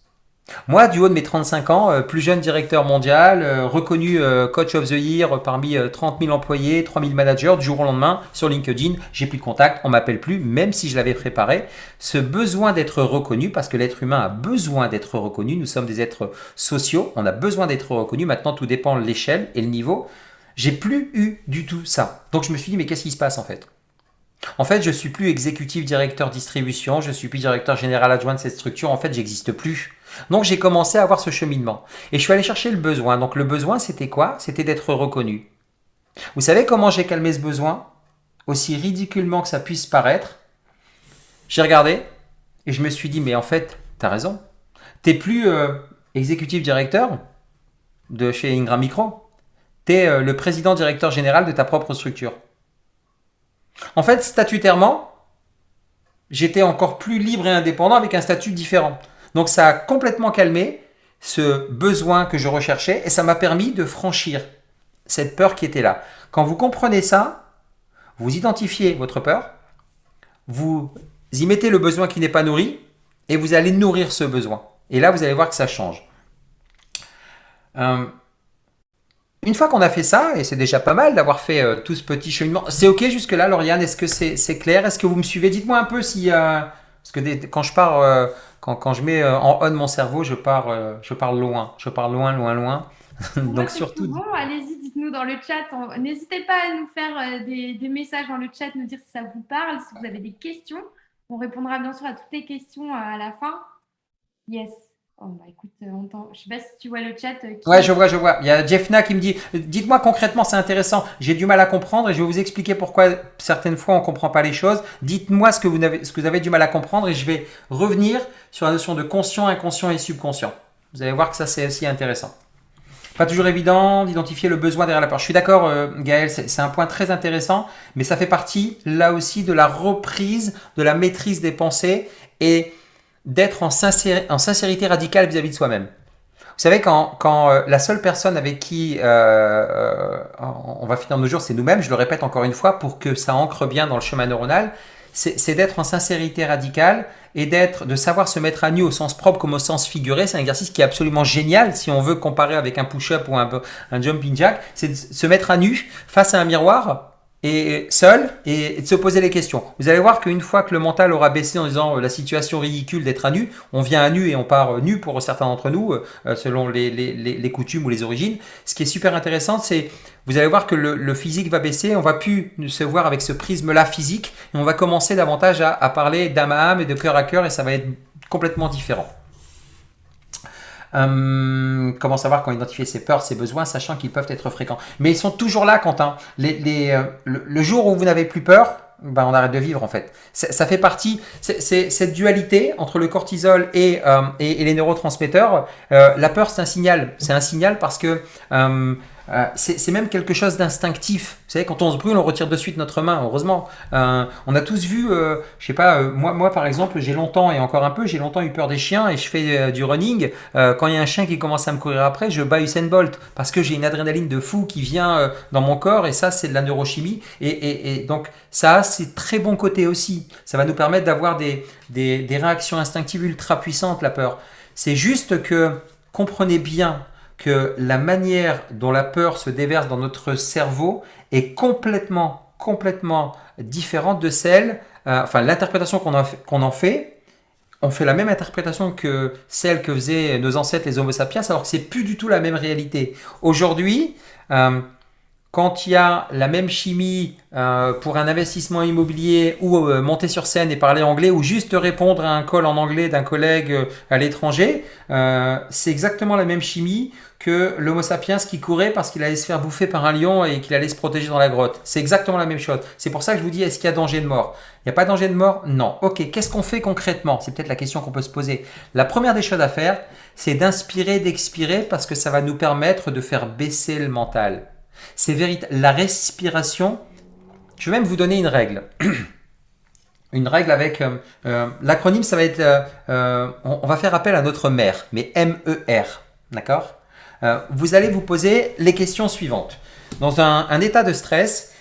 Moi, du haut de mes 35 ans, euh, plus jeune directeur mondial, euh, reconnu euh, coach of the year parmi 30 000 employés, 3 000 managers, du jour au lendemain, sur LinkedIn, j'ai plus de contact, on m'appelle plus, même si je l'avais préparé. Ce besoin d'être reconnu, parce que l'être humain a besoin d'être reconnu, nous sommes des êtres sociaux, on a besoin d'être reconnu, maintenant tout dépend de l'échelle et le niveau. J'ai plus eu du tout ça. Donc je me suis dit, mais qu'est-ce qui se passe en fait? En fait, je suis plus exécutif directeur distribution, je suis plus directeur général adjoint de cette structure, en fait, j'existe plus. Donc j'ai commencé à avoir ce cheminement. Et je suis allé chercher le besoin. Donc le besoin, c'était quoi? C'était d'être reconnu. Vous savez comment j'ai calmé ce besoin? Aussi ridiculement que ça puisse paraître, j'ai regardé et je me suis dit, mais en fait, tu as raison. T'es plus euh, exécutif directeur de chez Ingram Micro. Tu es euh, le président directeur général de ta propre structure. En fait, statutairement, j'étais encore plus libre et indépendant avec un statut différent. Donc ça a complètement calmé ce besoin que je recherchais et ça m'a permis de franchir cette peur qui était là. Quand vous comprenez ça, vous identifiez votre peur, vous y mettez le besoin qui n'est pas nourri et vous allez nourrir ce besoin. Et là, vous allez voir que ça change. Euh, une fois qu'on a fait ça, et c'est déjà pas mal d'avoir fait euh, tout ce petit cheminement, c'est ok jusque-là, Lauriane Est-ce que c'est clair? Est-ce que vous me suivez? Dites-moi un peu si... Euh, parce que quand je pars, euh, quand, je mets en on mon cerveau, je pars, je pars loin. Je pars loin, loin, loin. [laughs] Donc surtout... Bon, allez-y, dites-nous dans le chat. N'hésitez pas à nous faire des, des, messages dans le chat, nous dire si ça vous parle, si vous avez des questions. On répondra bien sûr à toutes les questions à la fin. Yes. Oh, bah, écoute, euh, Je sais pas si tu vois le chat. Euh, ouais, je vois, je vois. Il y a Jeffna qui me dit Dites-moi concrètement, c'est intéressant. J'ai du mal à comprendre et je vais vous expliquer pourquoi certaines fois on ne comprend pas les choses. Dites-moi ce, que vous avez, ce que vous avez du mal à comprendre et je vais revenir sur la notion de conscient, inconscient et subconscient. Vous allez voir que ça, c'est aussi intéressant. Pas toujours évident d'identifier le besoin derrière la peur. Je suis d'accord, euh, Gaël, c'est un point très intéressant, mais ça fait partie là aussi de la reprise, de la maîtrise des pensées et d'être en, sincérité radicale vis-à-vis de soi-même. Vous savez, quand, euh, la seule personne avec qui euh, euh, on va finir nos jours, c'est nous-mêmes, je le répète encore une fois, pour que ça ancre bien dans le chemin neuronal, c'est d'être en sincérité radicale et d'être, de savoir se mettre à nu au sens propre comme au sens figuré. C'est un exercice qui est absolument génial si on veut comparer avec un push-up ou un, un jumping jack. C'est de se mettre à nu face à un miroir et seul et, de se poser les questions. Vous allez voir qu'une fois que le mental aura baissé en disant euh, la situation ridicule d'être à nu, on vient à nu et on part euh, nu pour certains d'entre nous, euh, selon les, coutumes ou les origines. Ce qui est super intéressant, c'est vous allez voir que le, le, physique va baisser, on va plus se voir avec ce prisme-là physique, et on va commencer davantage à, à parler d'âme à âme et de cœur à cœur, et ça va être complètement différent. Euh, comment savoir quand identifier ses peurs, ses besoins, sachant qu'ils peuvent être fréquents. Mais ils sont toujours là, Quentin. Euh, le, jour où vous n'avez plus peur, ben on arrête de vivre en fait. Ça fait partie, c'est cette dualité entre le cortisol et, euh, et, les neurotransmetteurs. la peur, c'est un signal. C'est un signal parce que euh, c'est même quelque chose d'instinctif. Vous savez, quand on se brûle, on retire de suite notre main, heureusement. Euh, on a tous vu, euh, je sais pas, moi, moi par exemple, j'ai longtemps, et encore un peu, j'ai longtemps eu peur des chiens et je fais du running. quand il y a un chien qui commence à me courir après, je bats Usain Bolt parce que j'ai une adrénaline de fou qui vient dans mon corps et ça, c'est de la neurochimie. Et, donc, ça a ses très bons côtés aussi. Ça va nous permettre d'avoir des, des, des réactions instinctives ultra puissantes, la peur. C'est juste que comprenez bien la manière dont la peur se déverse dans notre cerveau est complètement, complètement différente de celle, euh, enfin l'interprétation qu'on en fait, on fait la même interprétation que celle que faisaient nos ancêtres les homo sapiens, alors que c'est plus du tout la même réalité. Aujourd'hui, euh, quand il y a la même chimie euh, pour un investissement immobilier ou euh, monter sur scène et parler anglais ou juste répondre à un call en anglais d'un collègue euh, à l'étranger, c'est exactement la même chimie que l'homo sapiens qui courait parce qu'il allait se faire bouffer par un lion et qu'il allait se protéger dans la grotte. C'est exactement la même chose. C'est pour ça que je vous dis, est-ce qu'il y a danger de mort? Il n'y a pas danger de mort? Non. Ok, qu'est-ce qu'on fait concrètement? C'est peut-être la question qu'on peut se poser. La première des choses à faire, c'est d'inspirer, d'expirer parce que ça va nous permettre de faire baisser le mental. C'est véritable. La respiration, je vais même vous donner une règle. [clears throat] une règle avec euh, euh, l'acronyme, ça va être, euh, on, va faire appel à notre mère, mais M-E-R, d'accord? Vous allez vous poser les questions suivantes. Dans un, état de stress,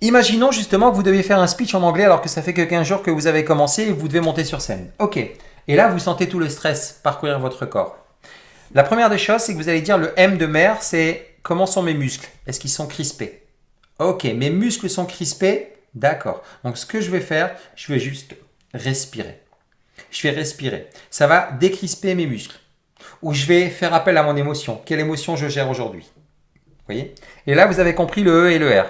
imaginons justement que vous devez faire un speech en anglais alors que ça fait que 15 jours que vous avez commencé et vous devez monter sur scène. Ok, et là vous sentez tout le stress parcourir votre corps. La première des choses, c'est que vous allez dire le M de mer, c'est comment sont mes muscles? Est-ce qu'ils sont crispés? Ok, mes muscles sont crispés? D'accord. Donc ce que je vais faire, je vais juste respirer. Je vais respirer. Ça va décrisper mes muscles. Ou je vais faire appel à mon émotion. Quelle émotion je gère aujourd'hui? Voyez? Et là, vous avez compris le E et le R.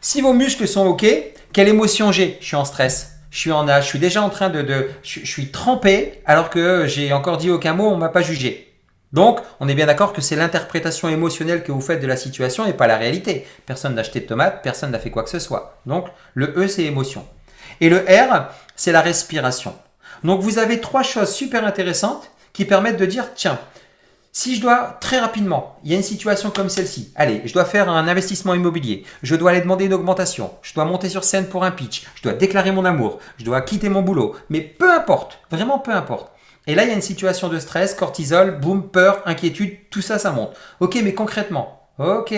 Si vos muscles sont OK, quelle émotion j'ai? Je suis en stress. Je suis en âge. Je suis déjà en train de... de je, je suis trempé alors que j'ai encore dit aucun mot, on ne m'a pas jugé. Donc, on est bien d'accord que c'est l'interprétation émotionnelle que vous faites de la situation et pas la réalité. Personne n'a acheté de tomates, personne n'a fait quoi que ce soit. Donc, le E, c'est émotion. Et le R, c'est la respiration. Donc, vous avez trois choses super intéressantes qui permettent de dire, tiens, si je dois très rapidement, il y a une situation comme celle-ci, allez, je dois faire un investissement immobilier, je dois aller demander une augmentation, je dois monter sur scène pour un pitch, je dois déclarer mon amour, je dois quitter mon boulot, mais peu importe, vraiment peu importe. Et là, il y a une situation de stress, cortisol, boum, peur, inquiétude, tout ça, ça monte. Ok, mais concrètement, ok,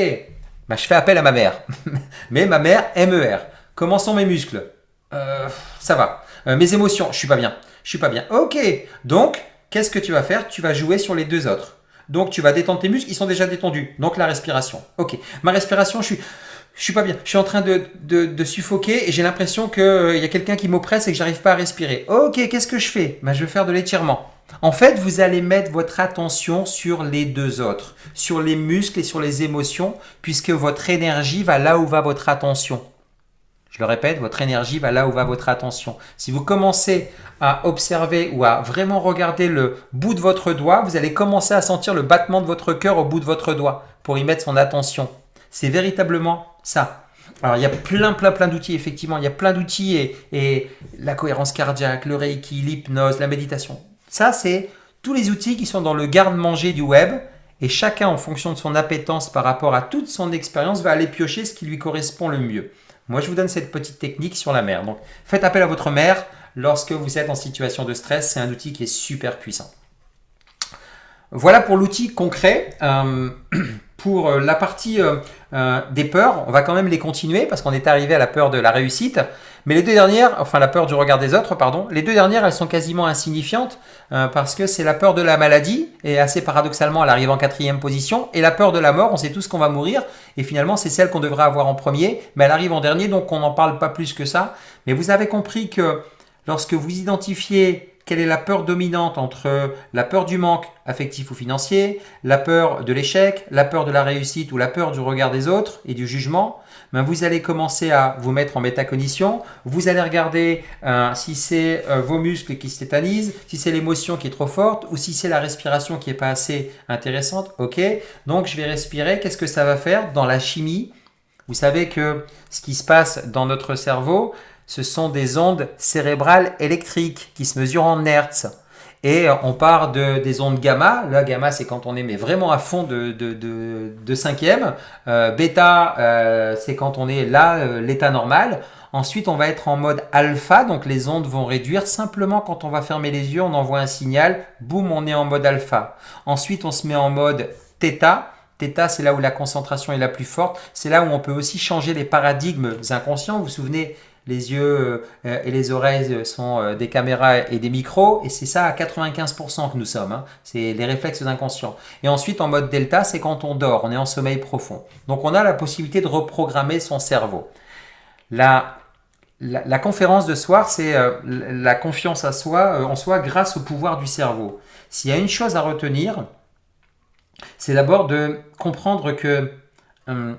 bah, je fais appel à ma mère. [laughs] mais ma mère, MER. Comment sont mes muscles? Euh, Ça va. Euh, mes émotions, je suis pas bien. Je suis pas bien. Ok, donc, qu'est-ce que tu vas faire? Tu vas jouer sur les deux autres. Donc, tu vas détendre tes muscles, ils sont déjà détendus. Donc, la respiration. Ok, ma respiration, je suis je suis pas bien, je suis en train de, de, suffoquer et j'ai l'impression qu'il euh, y a quelqu'un qui m'oppresse et que j'arrive pas à respirer. Ok, qu'est-ce que je fais? Ben, Je vais faire de l'étirement. En fait, vous allez mettre votre attention sur les deux autres, sur les muscles et sur les émotions, puisque votre énergie va là où va votre attention. Je le répète, votre énergie va là où va votre attention. Si vous commencez à observer ou à vraiment regarder le bout de votre doigt, vous allez commencer à sentir le battement de votre cœur au bout de votre doigt pour y mettre son attention. C'est véritablement ça. Alors, il y a plein, plein, plein d'outils, effectivement. Il y a plein d'outils et, la cohérence cardiaque, le reiki, l'hypnose, la méditation. Ça, c'est tous les outils qui sont dans le garde-manger du web. Et chacun, en fonction de son appétence par rapport à toute son expérience, va aller piocher ce qui lui correspond le mieux. Moi, je vous donne cette petite technique sur la mer. Donc, faites appel à votre mère lorsque vous êtes en situation de stress. C'est un outil qui est super puissant. Voilà pour l'outil concret. Euh, [clears throat] pour euh, la partie euh, euh, des peurs, on va quand même les continuer parce qu'on est arrivé à la peur de la réussite. Mais les deux dernières, enfin la peur du regard des autres, pardon, les deux dernières, elles sont quasiment insignifiantes parce que c'est la peur de la maladie et assez paradoxalement, elle arrive en quatrième position. Et la peur de la mort, on sait tous qu'on va mourir et finalement, c'est celle qu'on devrait avoir en premier, mais elle arrive en dernier, donc on n'en parle pas plus que ça. Mais vous avez compris que lorsque vous identifiez quelle est la peur dominante entre la peur du manque affectif ou financier, la peur de l'échec, la peur de la réussite ou la peur du regard des autres et du jugement, ben vous allez commencer à vous mettre en métacognition, vous allez regarder euh, si c'est euh, vos muscles qui se si c'est l'émotion qui est trop forte ou si c'est la respiration qui n'est pas assez intéressante. Ok, donc je vais respirer, qu'est-ce que ça va faire dans la chimie? Vous savez que ce qui se passe dans notre cerveau, ce sont des ondes cérébrales électriques qui se mesurent en hertz. Et on part de, des ondes gamma. Là, gamma, c'est quand on est vraiment à fond de, de, de, cinquième. Euh, bêta, euh, c'est quand on est là, euh, l'état normal. Ensuite, on va être en mode alpha, donc les ondes vont réduire. Simplement, quand on va fermer les yeux, on envoie un signal. Boum, on est en mode alpha. Ensuite, on se met en mode theta. Theta, c'est là où la concentration est la plus forte. C'est là où on peut aussi changer les paradigmes inconscients. Vous vous souvenez, les yeux euh, et les oreilles sont euh, des caméras et des micros, et c'est ça à 95% que nous sommes. Hein. C'est les réflexes inconscients. Et ensuite, en mode delta, c'est quand on dort, on est en sommeil profond. Donc, on a la possibilité de reprogrammer son cerveau. La, la, conférence de soir, c'est euh, la confiance à soi, en soi grâce au pouvoir du cerveau. S'il y a une chose à retenir, c'est d'abord de comprendre que hum,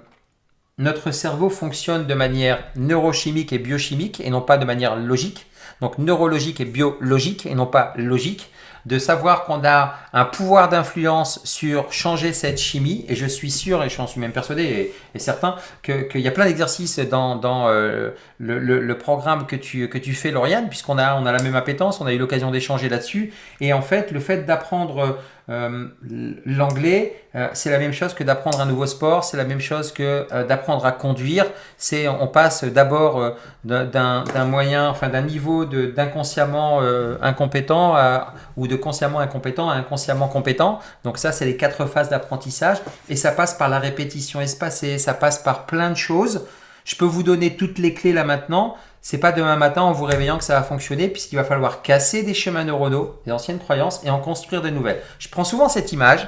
notre cerveau fonctionne de manière neurochimique et biochimique et non pas de manière logique. Donc neurologique et biologique et non pas logique de savoir qu'on a un pouvoir d'influence sur changer cette chimie. Et je suis sûr, et j'en suis même persuadé et, certain, qu'il y a plein d'exercices dans, dans euh, le, programme que tu, que tu fais, Lauriane, puisqu'on a, on a la même appétence, on a eu l'occasion d'échanger là-dessus. Et en fait, le fait d'apprendre euh, l'anglais, euh, c'est la même chose que d'apprendre un nouveau sport, c'est la même chose que euh, d'apprendre à conduire. C'est on passe d'abord d'un moyen, enfin d'un niveau d'inconsciemment incompétent ou de consciemment incompétent à inconsciemment compétent. Donc ça, c'est les quatre phases d'apprentissage et ça passe par la répétition espacée, ça passe par plein de choses. Je peux vous donner toutes les clés là maintenant c'est pas demain matin en vous réveillant que ça va fonctionner puisqu'il va falloir casser des schémas neuronaux, des anciennes croyances et en construire de nouvelles. Je prends souvent cette image.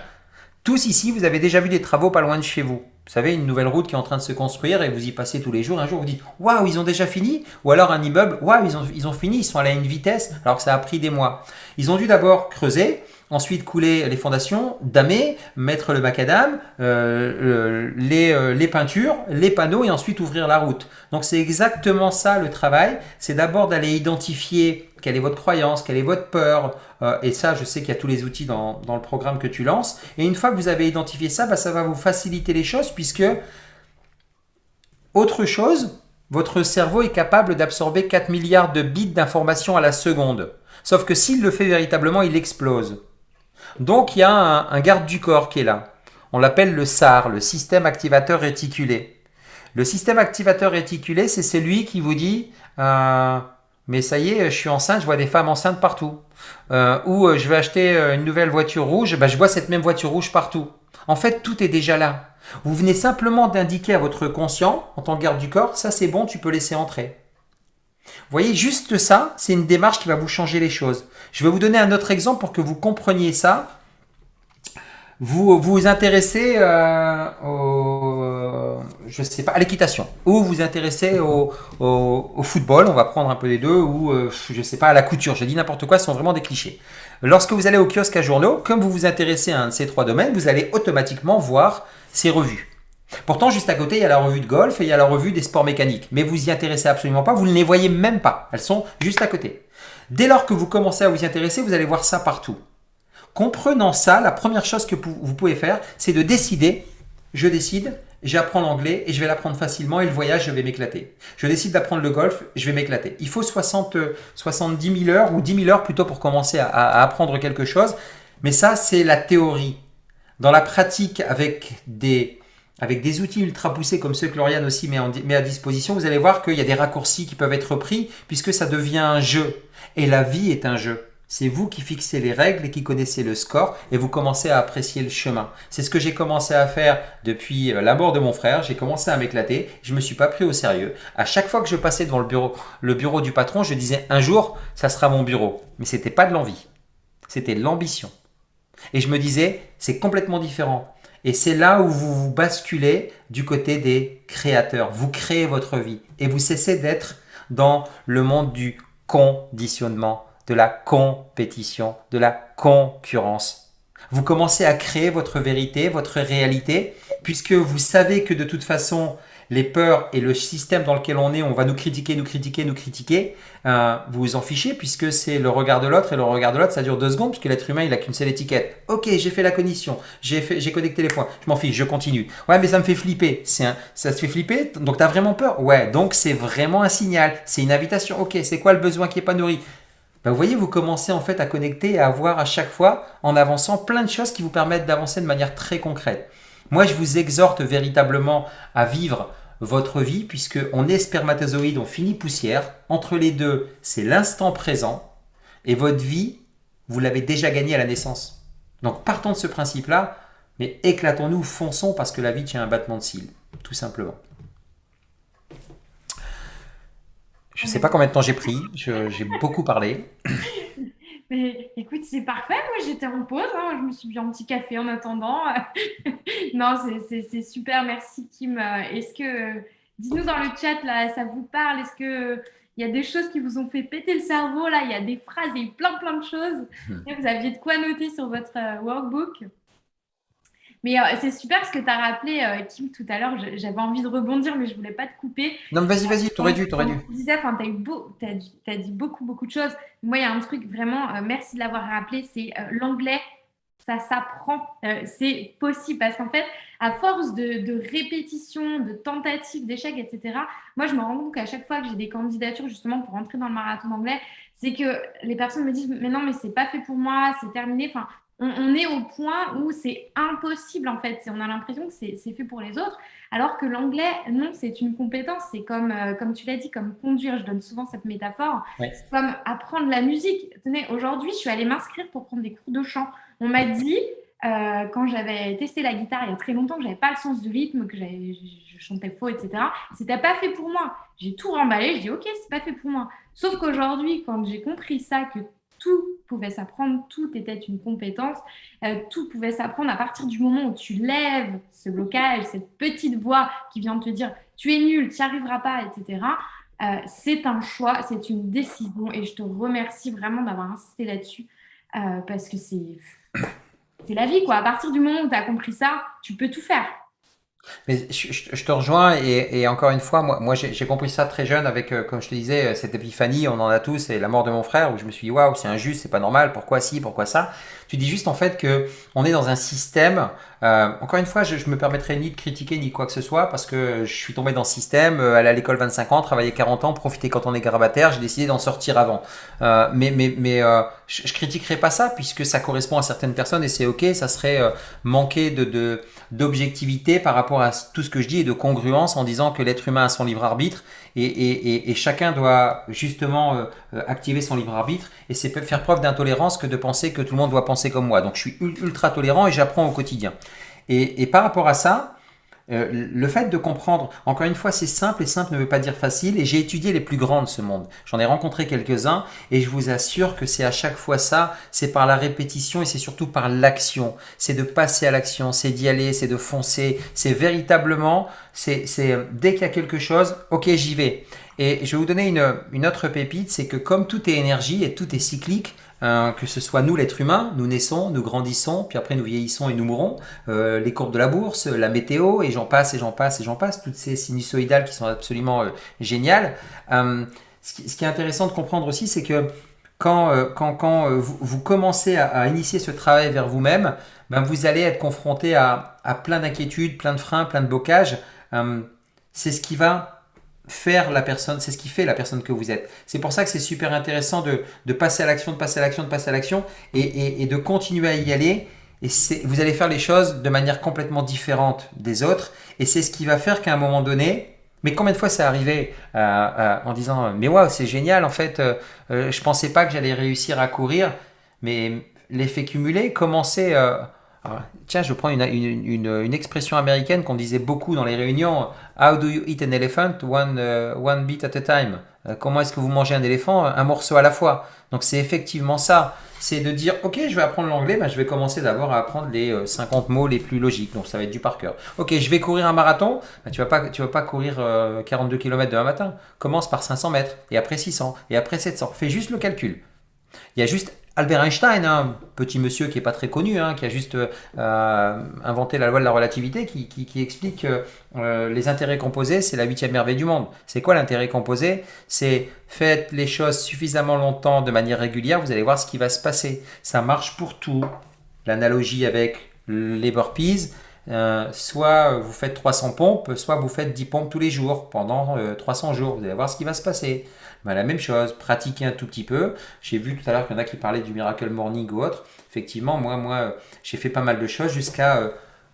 Tous ici, vous avez déjà vu des travaux pas loin de chez vous. Vous savez, une nouvelle route qui est en train de se construire et vous y passez tous les jours. Un jour, vous dites Waouh, ils ont déjà fini Ou alors un immeuble Waouh, ils ont, ils ont fini, ils sont allés à une vitesse alors que ça a pris des mois. Ils ont dû d'abord creuser, ensuite couler les fondations, damer, mettre le macadam, euh, les, euh, les, peintures, les panneaux et ensuite ouvrir la route. Donc c'est exactement ça le travail, c'est d'abord d'aller identifier quelle est votre croyance, quelle est votre peur, euh, et ça je sais qu'il y a tous les outils dans, dans, le programme que tu lances, et une fois que vous avez identifié ça, bah, ça va vous faciliter les choses puisque autre chose, votre cerveau est capable d'absorber 4 milliards de bits d'informations à la seconde. Sauf que s'il le fait véritablement, il explose. Donc il y a un, garde du corps qui est là. On l'appelle le SAR, le système activateur réticulé. Le système activateur réticulé, c'est celui qui vous dit euh, mais ça y est, je suis enceinte, je vois des femmes enceintes partout. Euh, ou euh, je vais acheter une nouvelle voiture rouge, bah, je vois cette même voiture rouge partout. En fait, tout est déjà là. Vous venez simplement d'indiquer à votre conscient, en tant que garde du corps, ça c'est bon, tu peux laisser entrer. Vous voyez, juste ça, c'est une démarche qui va vous changer les choses. Je vais vous donner un autre exemple pour que vous compreniez ça. Vous vous intéressez euh, je à l'équitation, ou vous intéressez au, football, on va prendre un peu les deux, ou je euh, je sais pas, à la couture. J'ai dit n'importe quoi, ce sont vraiment des clichés. Lorsque vous allez au kiosque à journaux, comme vous vous intéressez à un de ces trois domaines, vous allez automatiquement voir ces revues. Pourtant, juste à côté, il y a la revue de golf et il y a la revue des sports mécaniques. Mais vous y intéressez absolument pas, vous ne les voyez même pas. Elles sont juste à côté. Dès lors que vous commencez à vous y intéresser, vous allez voir ça partout. Comprenant ça, la première chose que vous pouvez faire, c'est de décider, je décide, j'apprends l'anglais et je vais l'apprendre facilement et le voyage, je vais m'éclater. Je décide d'apprendre le golf, je vais m'éclater. Il faut 60, 70 000 heures ou 10 000 heures plutôt pour commencer à apprendre quelque chose. Mais ça, c'est la théorie. Dans la pratique, avec des avec des outils ultra poussés comme ceux que Lauriane aussi met, à disposition, vous allez voir qu'il y a des raccourcis qui peuvent être pris puisque ça devient un jeu. Et la vie est un jeu. C'est vous qui fixez les règles et qui connaissez le score et vous commencez à apprécier le chemin. C'est ce que j'ai commencé à faire depuis euh, la mort de mon frère. J'ai commencé à m'éclater. Je ne me suis pas pris au sérieux. À chaque fois que je passais devant le bureau, le bureau du patron, je disais un jour, ça sera mon bureau. Mais ce n'était pas de l'envie. C'était l'ambition. Et je me disais, c'est complètement différent. Et c'est là où vous vous basculez du côté des créateurs. Vous créez votre vie et vous cessez d'être dans le monde du conditionnement, de la compétition, de la concurrence. Vous commencez à créer votre vérité, votre réalité, puisque vous savez que de toute façon, les peurs et le système dans lequel on est, on va nous critiquer, nous critiquer, nous critiquer, euh, vous vous en fichez puisque c'est le regard de l'autre et le regard de l'autre, ça dure deux secondes puisque l'être humain, il a qu'une seule étiquette. Ok, j'ai fait la cognition, j'ai connecté les points, je m'en fiche, je continue. Ouais, mais ça me fait flipper. Un, ça te fait flipper, donc tu as vraiment peur? Ouais, donc c'est vraiment un signal, c'est une invitation. Ok, c'est quoi le besoin qui n'est pas nourri? Ben, vous voyez, vous commencez en fait à connecter et à voir à chaque fois, en avançant, plein de choses qui vous permettent d'avancer de manière très concrète. Moi, je vous exhorte véritablement à vivre votre vie, puisque on est spermatozoïde, on finit poussière. Entre les deux, c'est l'instant présent. Et votre vie, vous l'avez déjà gagnée à la naissance. Donc partons de ce principe-là, mais éclatons-nous, fonçons, parce que la vie tient un battement de cils, tout simplement. Je ne sais pas combien de temps j'ai pris, j'ai beaucoup parlé. Mais écoute, c'est parfait. Moi, j'étais en pause. Hein. Je me suis bu un petit café en attendant. [laughs] non, c'est super. Merci, Kim. Est-ce que, dis-nous dans le chat, là, ça vous parle? Est-ce que il y a des choses qui vous ont fait péter le cerveau Là, il y a des phrases, il y a plein, plein de choses. [laughs] Vous aviez de quoi noter sur votre euh, workbook? Mais euh, c'est super ce que tu as rappelé, euh, Kim, tout à l'heure. J'avais envie de rebondir, mais je voulais pas te couper. Non, mais vas-y, vas-y, t'aurais dû, t'aurais dû. Tu disais, enfin, tu as, as, dit beaucoup, beaucoup de choses. Moi, il y a un truc vraiment, merci de l'avoir rappelé, c'est l'anglais ça s'apprend, euh, c'est possible parce qu'en fait, à force de, de répétitions, de tentatives, d'échecs, etc., moi je me rends compte qu'à chaque fois que j'ai des candidatures justement pour entrer dans le marathon d'anglais, c'est que les personnes me disent mais non mais c'est pas fait pour moi, c'est terminé. Enfin, on, est au point où c'est impossible en fait. On a l'impression que c'est fait pour les autres, alors que l'anglais, non, c'est une compétence. C'est comme, euh, comme tu l'as dit, comme conduire. Je donne souvent cette métaphore. C'est comme apprendre la musique. Tenez, aujourd'hui, je suis allée m'inscrire pour prendre des cours de chant. On m'a dit, euh, quand j'avais testé la guitare il y a très longtemps, que j'avais pas le sens du rythme, que je, chantais faux, etc. C'était pas fait pour moi. J'ai tout remballé, je dis ok, c'est pas fait pour moi. Sauf qu'aujourd'hui, quand j'ai compris ça, que tout pouvait s'apprendre, tout était une compétence, euh, tout pouvait s'apprendre à partir du moment où tu lèves ce blocage, cette petite voix qui vient te dire tu es nul, tu n'y arriveras pas, etc. Euh, c'est un choix, c'est une décision et je te remercie vraiment d'avoir insisté là-dessus parce que c'est c'est la vie, quoi. À partir du moment où tu as compris ça, tu peux tout faire. Mais je, te rejoins et, encore une fois, moi, j'ai compris ça très jeune avec, euh, comme je te disais, euh, cette épiphanie, on en a tous, et la mort de mon frère, où je me suis dit, waouh, c'est injuste, c'est pas normal, pourquoi si, pourquoi ça? Tu dis juste en fait que on est dans un système, euh, encore une fois, je, me permettrai ni de critiquer ni quoi que ce soit, parce que je suis tombé dans ce système, aller à l'école 25 ans, travailler 40 ans, profiter quand on est grabataire, j'ai décidé d'en sortir avant. mais mais, mais je, critiquerai pas ça, puisque ça correspond à certaines personnes, et c'est ok, ça serait manquer de d'objectivité par rapport à tout ce que je dis et de congruence en disant que l'être humain a son libre arbitre et, chacun doit justement euh, euh, activer son libre arbitre et c'est faire preuve d'intolérance que de penser que tout le monde doit penser comme moi. Donc je suis ultra tolérant et j'apprends au quotidien. et par rapport à ça, euh, le fait de comprendre, encore une fois, c'est simple et simple ne veut pas dire facile. Et j'ai étudié les plus grands de ce monde. J'en ai rencontré quelques-uns et je vous assure que c'est à chaque fois ça. C'est par la répétition et c'est surtout par l'action. C'est de passer à l'action, c'est d'y aller, c'est de foncer. C'est véritablement, c'est dès qu'il y a quelque chose, ok, j'y vais. Et je vais vous donner une, une autre pépite, c'est que comme tout est énergie et tout est cyclique, Hein, que ce soit nous l'être humain, nous naissons, nous grandissons, puis après nous vieillissons et nous mourons, euh, les courbes de la bourse, la météo, et j'en passe, et j'en passe, et j'en passe, toutes ces sinusoïdales qui sont absolument euh, géniales. Euh, ce, qui, est intéressant de comprendre aussi, c'est que quand, quand, quand vous, commencez à, initier ce travail vers vous-même, ben vous allez être confronté à, à plein d'inquiétudes, plein de freins, plein de blocages. c'est ce qui va faire la personne, c'est ce qui fait la personne que vous êtes. C'est pour ça que c'est super intéressant de, passer à l'action, de passer à l'action, de passer à l'action et, de continuer à y aller. Et vous allez faire les choses de manière complètement différente des autres. Et c'est ce qui va faire qu'à un moment donné, mais combien de fois c'est arrivé euh, euh, en disant mais waouh c'est génial en fait, euh, je pensais pas que j'allais réussir à courir, mais l'effet cumulé commençait ah, tiens, je prends une, expression américaine qu'on disait beaucoup dans les réunions. How do you eat an elephant? One, uh, one bit at a time. Euh, comment est-ce que vous mangez un éléphant? Un morceau à la fois. Donc c'est effectivement ça. C'est de dire, ok, je vais apprendre l'anglais, ben, je vais commencer d'abord à apprendre les 50 euh, mots les plus logiques. Donc ça va être du par cœur. Ok, je vais courir un marathon. Ben, tu vas pas, vas pas courir 42 km demain matin. Commence par 500 mètres, et après 600, et après 700. Fais juste le calcul. Il y a juste Albert Einstein, un hein, petit monsieur qui n'est pas très connu, hein, qui a juste euh, inventé la loi de la relativité, qui, explique que euh, les intérêts composés, c'est la huitième merveille du monde. C'est quoi l'intérêt composé? C'est faites les choses suffisamment longtemps de manière régulière, vous allez voir ce qui va se passer. Ça marche pour tout. L'analogie avec les burpees, euh, soit vous faites 300 pompes, soit vous faites 10 pompes tous les jours pendant 300 jours. Vous allez voir ce qui va se passer. Bah, la même chose, pratiquer un tout petit peu. J'ai vu tout à l'heure qu'il y en a qui parlaient du Miracle Morning ou autre. Effectivement, moi, moi j'ai fait pas mal de choses jusqu'à euh,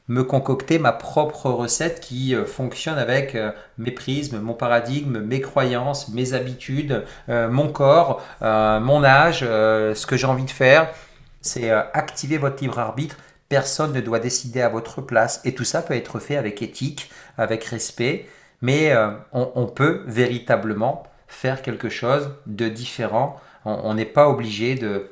me concocter ma propre recette qui euh, fonctionne avec euh, mes prismes, mon paradigme, mes croyances, mes habitudes, mon corps, mon âge, ce que j'ai envie de faire. C'est activer votre libre arbitre. Personne ne doit décider à votre place. Et tout ça peut être fait avec éthique, avec respect. Mais on peut véritablement faire quelque chose de différent. On n'est pas obligé de,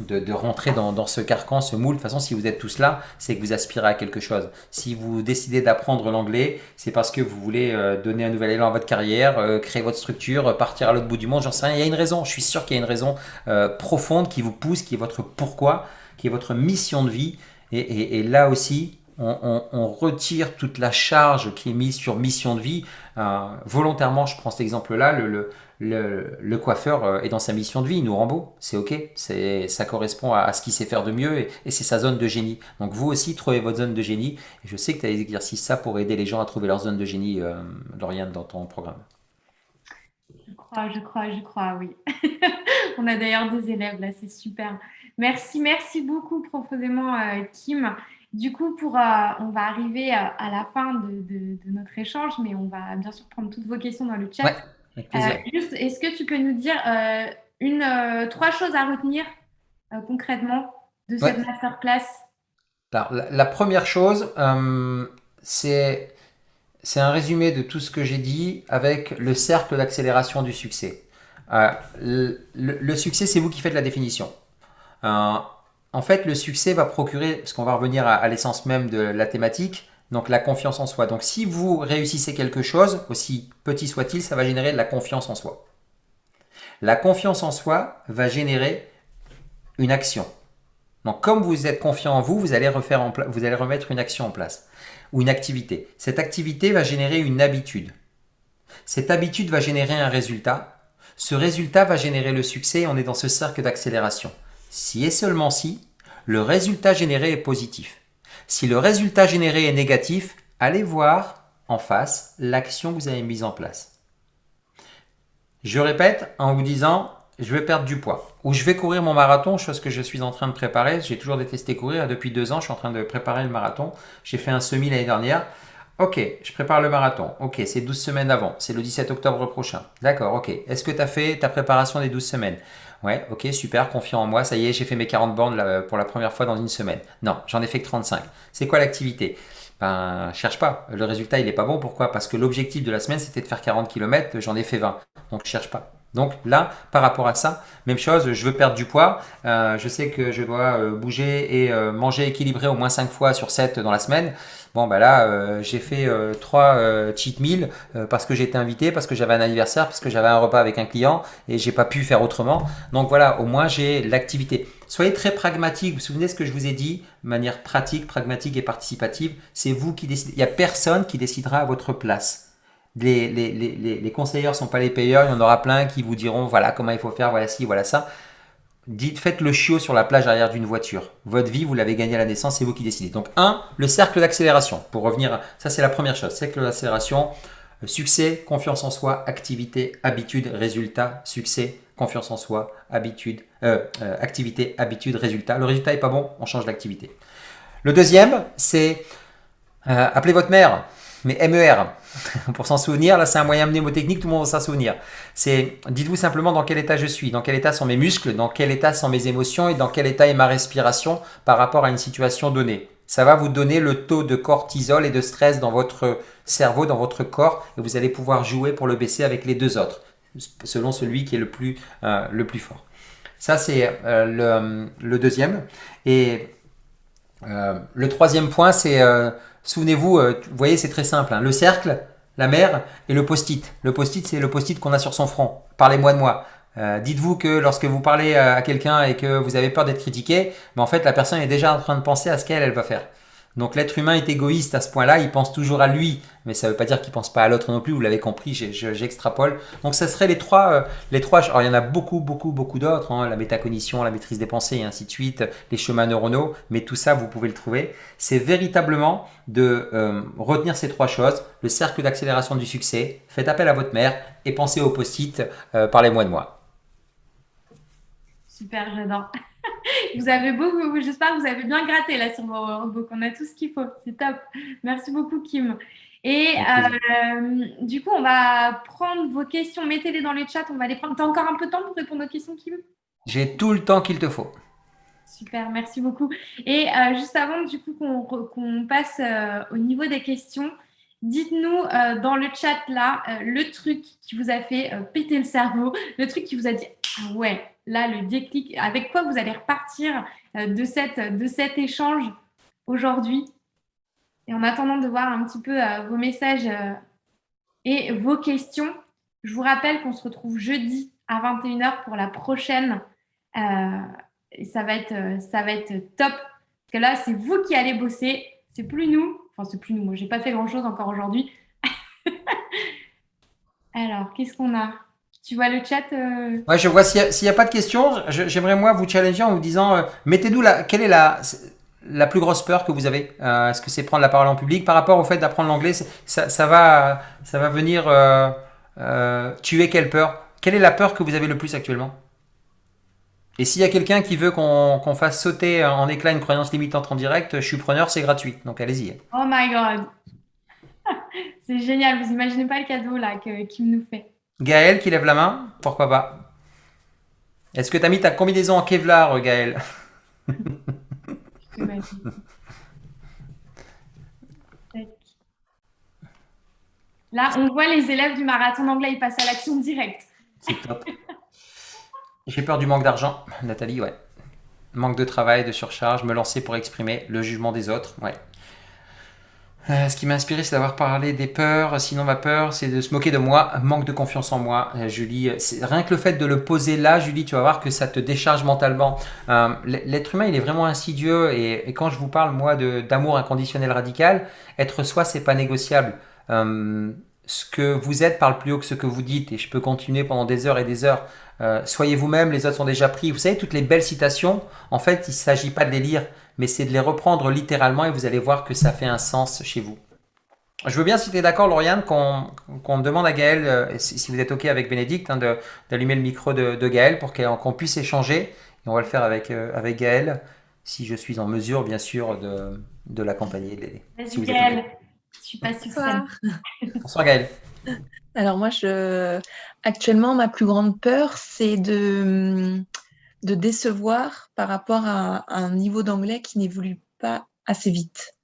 de, rentrer dans, ce carcan, ce moule. De toute façon, si vous êtes tous là, c'est que vous aspirez à quelque chose. Si vous décidez d'apprendre l'anglais, c'est parce que vous voulez euh, donner un nouvel élan à votre carrière, euh, créer votre structure, partir à l'autre bout du monde, j'en sais rien. Il y a une raison, je suis sûr qu'il y a une raison euh, profonde qui vous pousse, qui est votre pourquoi, qui est votre mission de vie. Et, et là aussi, on, retire toute la charge qui est mise sur mission de vie. Euh, volontairement, je prends cet exemple-là, le, coiffeur euh, est dans sa mission de vie, il nous rend beau, c'est ok, ça correspond à, ce qu'il sait faire de mieux et, c'est sa zone de génie. Donc vous aussi, trouvez votre zone de génie. Et je sais que tu as des exercices ça pour aider les gens à trouver leur zone de génie, euh, Lauriane, dans ton programme. Je crois, je crois, je crois, oui. [laughs] On a d'ailleurs des élèves là, c'est super. Merci, merci beaucoup profondément, Kim. Du coup, pour, euh, on va arriver à, la fin de, notre échange, mais on va bien sûr prendre toutes vos questions dans le chat. avec plaisir. Euh, juste, est-ce que tu peux nous dire euh, une, trois choses à retenir concrètement de cette masterclass? La, la, première chose, c'est c'est un résumé de tout ce que j'ai dit avec le cercle d'accélération du succès. le, le, succès, c'est vous qui faites la définition. En fait, le succès va procurer, parce qu'on va revenir à, l'essence même de la thématique, donc la confiance en soi. Donc si vous réussissez quelque chose, aussi petit soit-il, ça va générer de la confiance en soi. La confiance en soi va générer une action. Donc comme vous êtes confiant en vous, vous allez, refaire vous allez remettre une action en place ou une activité. Cette activité va générer une habitude. Cette habitude va générer un résultat. Ce résultat va générer le succès. On est dans ce cercle d'accélération. Si et seulement si, le résultat généré est positif. Si le résultat généré est négatif, allez voir en face l'action que vous avez mise en place. Je répète en vous disant, je vais perdre du poids ou je vais courir mon marathon, chose que je suis en train de préparer. J'ai toujours détesté courir. Depuis deux ans, je suis en train de préparer le marathon. J'ai fait un semi l'année dernière. Ok, je prépare le marathon. Ok, c'est 12 semaines avant. C'est le 17 octobre prochain. D'accord, ok. Est-ce que tu as fait ta préparation des 12 semaines? Ouais, ok, super, confiant en moi, ça y est, j'ai fait mes 40 bornes pour la première fois dans une semaine. Non, j'en ai fait que 35. C'est quoi l'activité? Ben, cherche pas. Le résultat, il n'est pas bon. Pourquoi? Parce que l'objectif de la semaine, c'était de faire 40 km, j'en ai fait 20. Donc, cherche pas. Donc là, par rapport à ça, même chose, je veux perdre du poids. Euh, je sais que je dois euh, bouger et euh, manger équilibré au moins 5 fois sur 7 dans la semaine. Bon, ben là, j'ai fait euh, trois euh, cheat meals parce que j'étais invité, parce que j'avais un anniversaire, parce que j'avais un repas avec un client et j'ai pas pu faire autrement. Donc voilà, au moins j'ai l'activité. Soyez très pragmatique. Vous vous souvenez ce que je vous ai dit de manière pratique, pragmatique et participative? C'est vous qui décidez. Il n'y a personne qui décidera à votre place. Les, les, conseilleurs ne sont pas les payeurs. Il y en aura plein qui vous diront voilà comment il faut faire, voilà ci, voilà ça. Dites, faites le chiot sur la plage arrière d'une voiture. Votre vie, vous l'avez gagnée à la naissance, c'est vous qui décidez. Donc, un, le cercle d'accélération. Pour revenir, ça c'est la première chose. Cercle d'accélération, euh, succès, confiance en soi, activité, habitude, résultat, succès, confiance en soi, habitude, euh, euh, activité, habitude, résultat. Le résultat est pas bon, on change d'activité. Le deuxième, c'est appelez votre mère mais MER, [laughs] pour s'en souvenir, là c'est un moyen mnémotechnique, tout le monde va s'en souvenir. C'est, dites-vous simplement dans quel état je suis, dans quel état sont mes muscles, dans quel état sont mes émotions et dans quel état est ma respiration par rapport à une situation donnée. Ça va vous donner le taux de cortisol et de stress dans votre cerveau, dans votre corps, et vous allez pouvoir jouer pour le baisser avec les deux autres, selon celui qui est le plus, euh, le plus fort. Ça, c'est euh, le, deuxième. Et euh, le troisième point, c'est Souvenez-vous, euh, vous voyez, c'est très simple. Hein. Le cercle, la mer et le post-it. Le post-it, c'est le post-it qu'on a sur son front. Parlez-moi de moi. Euh, dites-vous que lorsque vous parlez à quelqu'un et que vous avez peur d'être critiqué, mais en fait, la personne est déjà en train de penser à ce qu'elle elle va faire. Donc l'être humain est égoïste à ce point-là, il pense toujours à lui, mais ça ne veut pas dire qu'il pense pas à l'autre non plus, vous l'avez compris, j'extrapole. Donc ça serait les trois, euh, les trois, alors il y en a beaucoup, beaucoup, beaucoup d'autres, hein, la métacognition, la maîtrise des pensées et ainsi de suite, les chemins neuronaux, mais tout ça vous pouvez le trouver. C'est véritablement de euh, retenir ces trois choses, le cercle d'accélération du succès, faites appel à votre mère et pensez au post-it, euh, parlez-moi de moi. Super, j'adore. [laughs] vous avez beaucoup, j'espère que vous avez bien gratté là sur vos workbooks. On a tout ce qu'il faut. C'est top. Merci beaucoup, Kim. Et euh, du coup, on va prendre vos questions. Mettez-les dans les chats. On va les prendre. Tu as encore un peu de temps pour répondre aux questions, Kim? J'ai tout le temps qu'il te faut. Super, merci beaucoup. Et euh, juste avant, du coup, qu'on passe euh, au niveau des questions, dites-nous dans le chat là le truc qui vous a fait péter le cerveau, le truc qui vous a dit ah ouais, là, le déclic, avec quoi vous allez repartir euh, de, cette, de cet échange aujourd'hui? Et en attendant de voir un petit peu euh, vos messages euh, et vos questions, je vous rappelle qu'on se retrouve jeudi à 21h pour la prochaine. et ça va être, ça va être top. Parce que là, c'est vous qui allez bosser. c'est plus nous. Enfin, c'est plus nous. Moi, j'ai pas fait grand-chose encore aujourd'hui. [laughs] Alors, qu'est-ce qu'on a? Tu vois le chat euh Ouais, je vois. S'il n'y a, pas de questions, j'aimerais moi vous challenger en vous disant, euh, mettez-nous la, quelle est la, la plus grosse peur que vous avez euh, Est-ce que c'est prendre la parole en public? Par rapport au fait d'apprendre l'anglais, ça, ça, va, ça va venir tuer quelle peur? Quelle est la peur que vous avez le plus actuellement? Et s'il y a quelqu'un qui veut qu'on fasse sauter en éclat une croyance limitante en direct, je suis preneur, c'est gratuit. Donc allez-y. Oh my god [laughs] C'est génial, vous imaginez pas le cadeau là qu'il nous fait. Gaël qui lève la main, pourquoi pas Est-ce que tu as mis ta combinaison en Kevlar, Gaël? [laughs] Là, on voit les élèves du marathon d'anglais, ils passent à l'action directe. C'est top. J'ai peur du manque d'argent, Nathalie, ouais. Manque de travail, de surcharge, me lancer pour exprimer le jugement des autres, ouais. Euh, ce qui m'a inspiré, c'est d'avoir parlé des peurs. Sinon, ma peur, c'est de se moquer de moi. Manque de confiance en moi. Euh, Julie, c'est rien que le fait de le poser là, Julie, tu vas voir que ça te décharge mentalement. Euh, l'être humain, il est vraiment insidieux. Et, quand je vous parle, moi, d'amour inconditionnel radical, être soi, c'est pas négociable. ce que vous êtes parle plus haut que ce que vous dites. Et je peux continuer pendant des heures et des heures. soyez vous-même, les autres sont déjà pris. Vous savez, toutes les belles citations, en fait, il ne s'agit pas de les lire mais c'est de les reprendre littéralement et vous allez voir que ça fait un sens chez vous. Je veux bien, si tu es d'accord, Lauriane, qu'on demande à Gaël, euh, si, vous êtes OK avec Bénédicte, hein, d'allumer le micro de, Gaël pour qu'on puisse échanger. Et on va le faire avec, euh, avec Gaël, si je suis en mesure, bien sûr, de, de l'accompagner, de l'aider. Vas-y, Gaël. Je suis pas Bonsoir. Bonsoir, Gaël. Alors moi, je... actuellement, ma plus grande peur, c'est de de décevoir par rapport à, un niveau d'anglais qui n'évolue pas assez vite.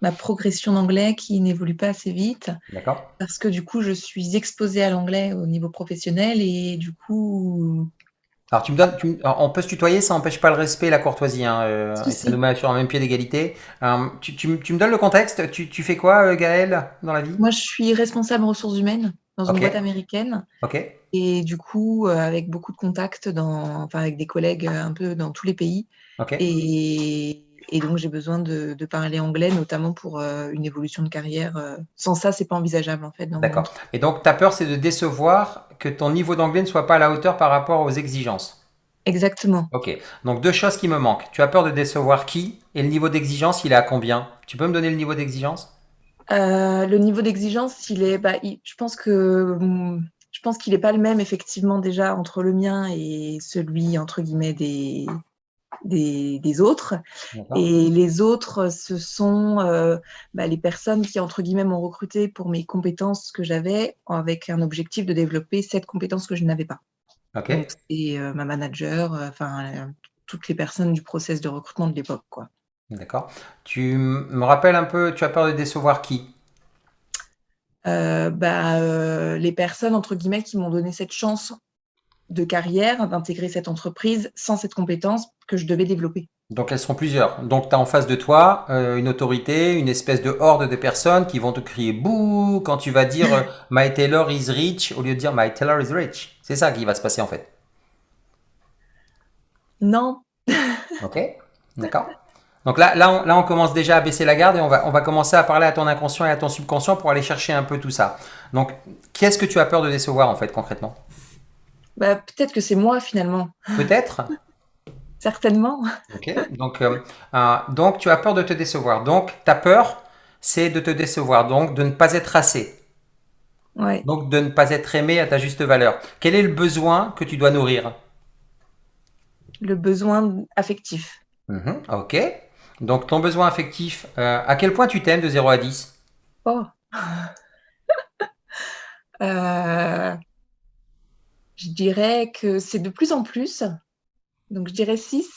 Ma progression d'anglais qui n'évolue pas assez vite. D'accord. Parce que du coup, je suis exposée à l'anglais au niveau professionnel et du coup. Alors, tu me donnes, on peut se tutoyer, ça n'empêche pas le respect et la courtoisie. Hein, euh, ça nous met sur un même pied d'égalité. Euh, tu, me donnes le contexte tu, fais quoi, euh, Gaël, dans la vie? Moi, je suis responsable ressources humaines dans une boîte américaine. Ok. Et du coup, euh, avec beaucoup de contacts dans, enfin, avec des collègues euh, un peu dans tous les pays. Et, et, donc, j'ai besoin de, de, parler anglais, notamment pour euh, une évolution de carrière. Sans ça, c'est pas envisageable en fait. D'accord. Et donc, ta peur, c'est de décevoir que ton niveau d'anglais ne soit pas à la hauteur par rapport aux exigences. Exactement. Ok. Donc, deux choses qui me manquent. Tu as peur de décevoir qui Et le niveau d'exigence, il est à combien? Tu peux me donner le niveau d'exigence? Le niveau d'exigence, il est. Bah, je pense que je pense qu'il n'est pas le même, effectivement, déjà entre le mien et celui, entre guillemets, des, des, autres. Et les autres, ce sont euh, bah, les personnes qui, entre guillemets, m'ont recruté pour mes compétences que j'avais, avec un objectif de développer cette compétence que je n'avais pas. Ok. Donc, c'est euh, ma manager, euh, enfin, toutes les personnes du process de recrutement de l'époque, quoi. D'accord. Tu me rappelles un peu, tu as peur de décevoir qui? Euh, bah, euh, les personnes, entre guillemets, qui m'ont donné cette chance de carrière, d'intégrer cette entreprise sans cette compétence que je devais développer. Donc elles seront plusieurs. Donc tu as en face de toi euh, une autorité, une espèce de horde de personnes qui vont te crier bouh quand tu vas dire [laughs] My Taylor is rich au lieu de dire My Taylor is rich. C'est ça qui va se passer en fait. Non. ok, d'accord. [laughs] Donc là, là on, là, on, commence déjà à baisser la garde et on va, on va commencer à parler à ton inconscient et à ton subconscient pour aller chercher un peu tout ça. Donc, qu'est-ce que tu as peur de décevoir en fait concrètement? Bah, Peut-être que c'est moi finalement. Peut-être? [laughs] Certainement. Ok, donc, euh, euh, donc tu as peur de te décevoir. Donc ta peur, c'est de te décevoir, donc de ne pas être assez. Ouais. Donc de ne pas être aimé à ta juste valeur. Quel est le besoin que tu dois nourrir? Le besoin affectif. Mhm, ok. Donc, ton besoin affectif, euh, à quel point tu t'aimes de 0 à 10 Oh [laughs] euh, Je dirais que c'est de plus en plus. Donc, je dirais 6.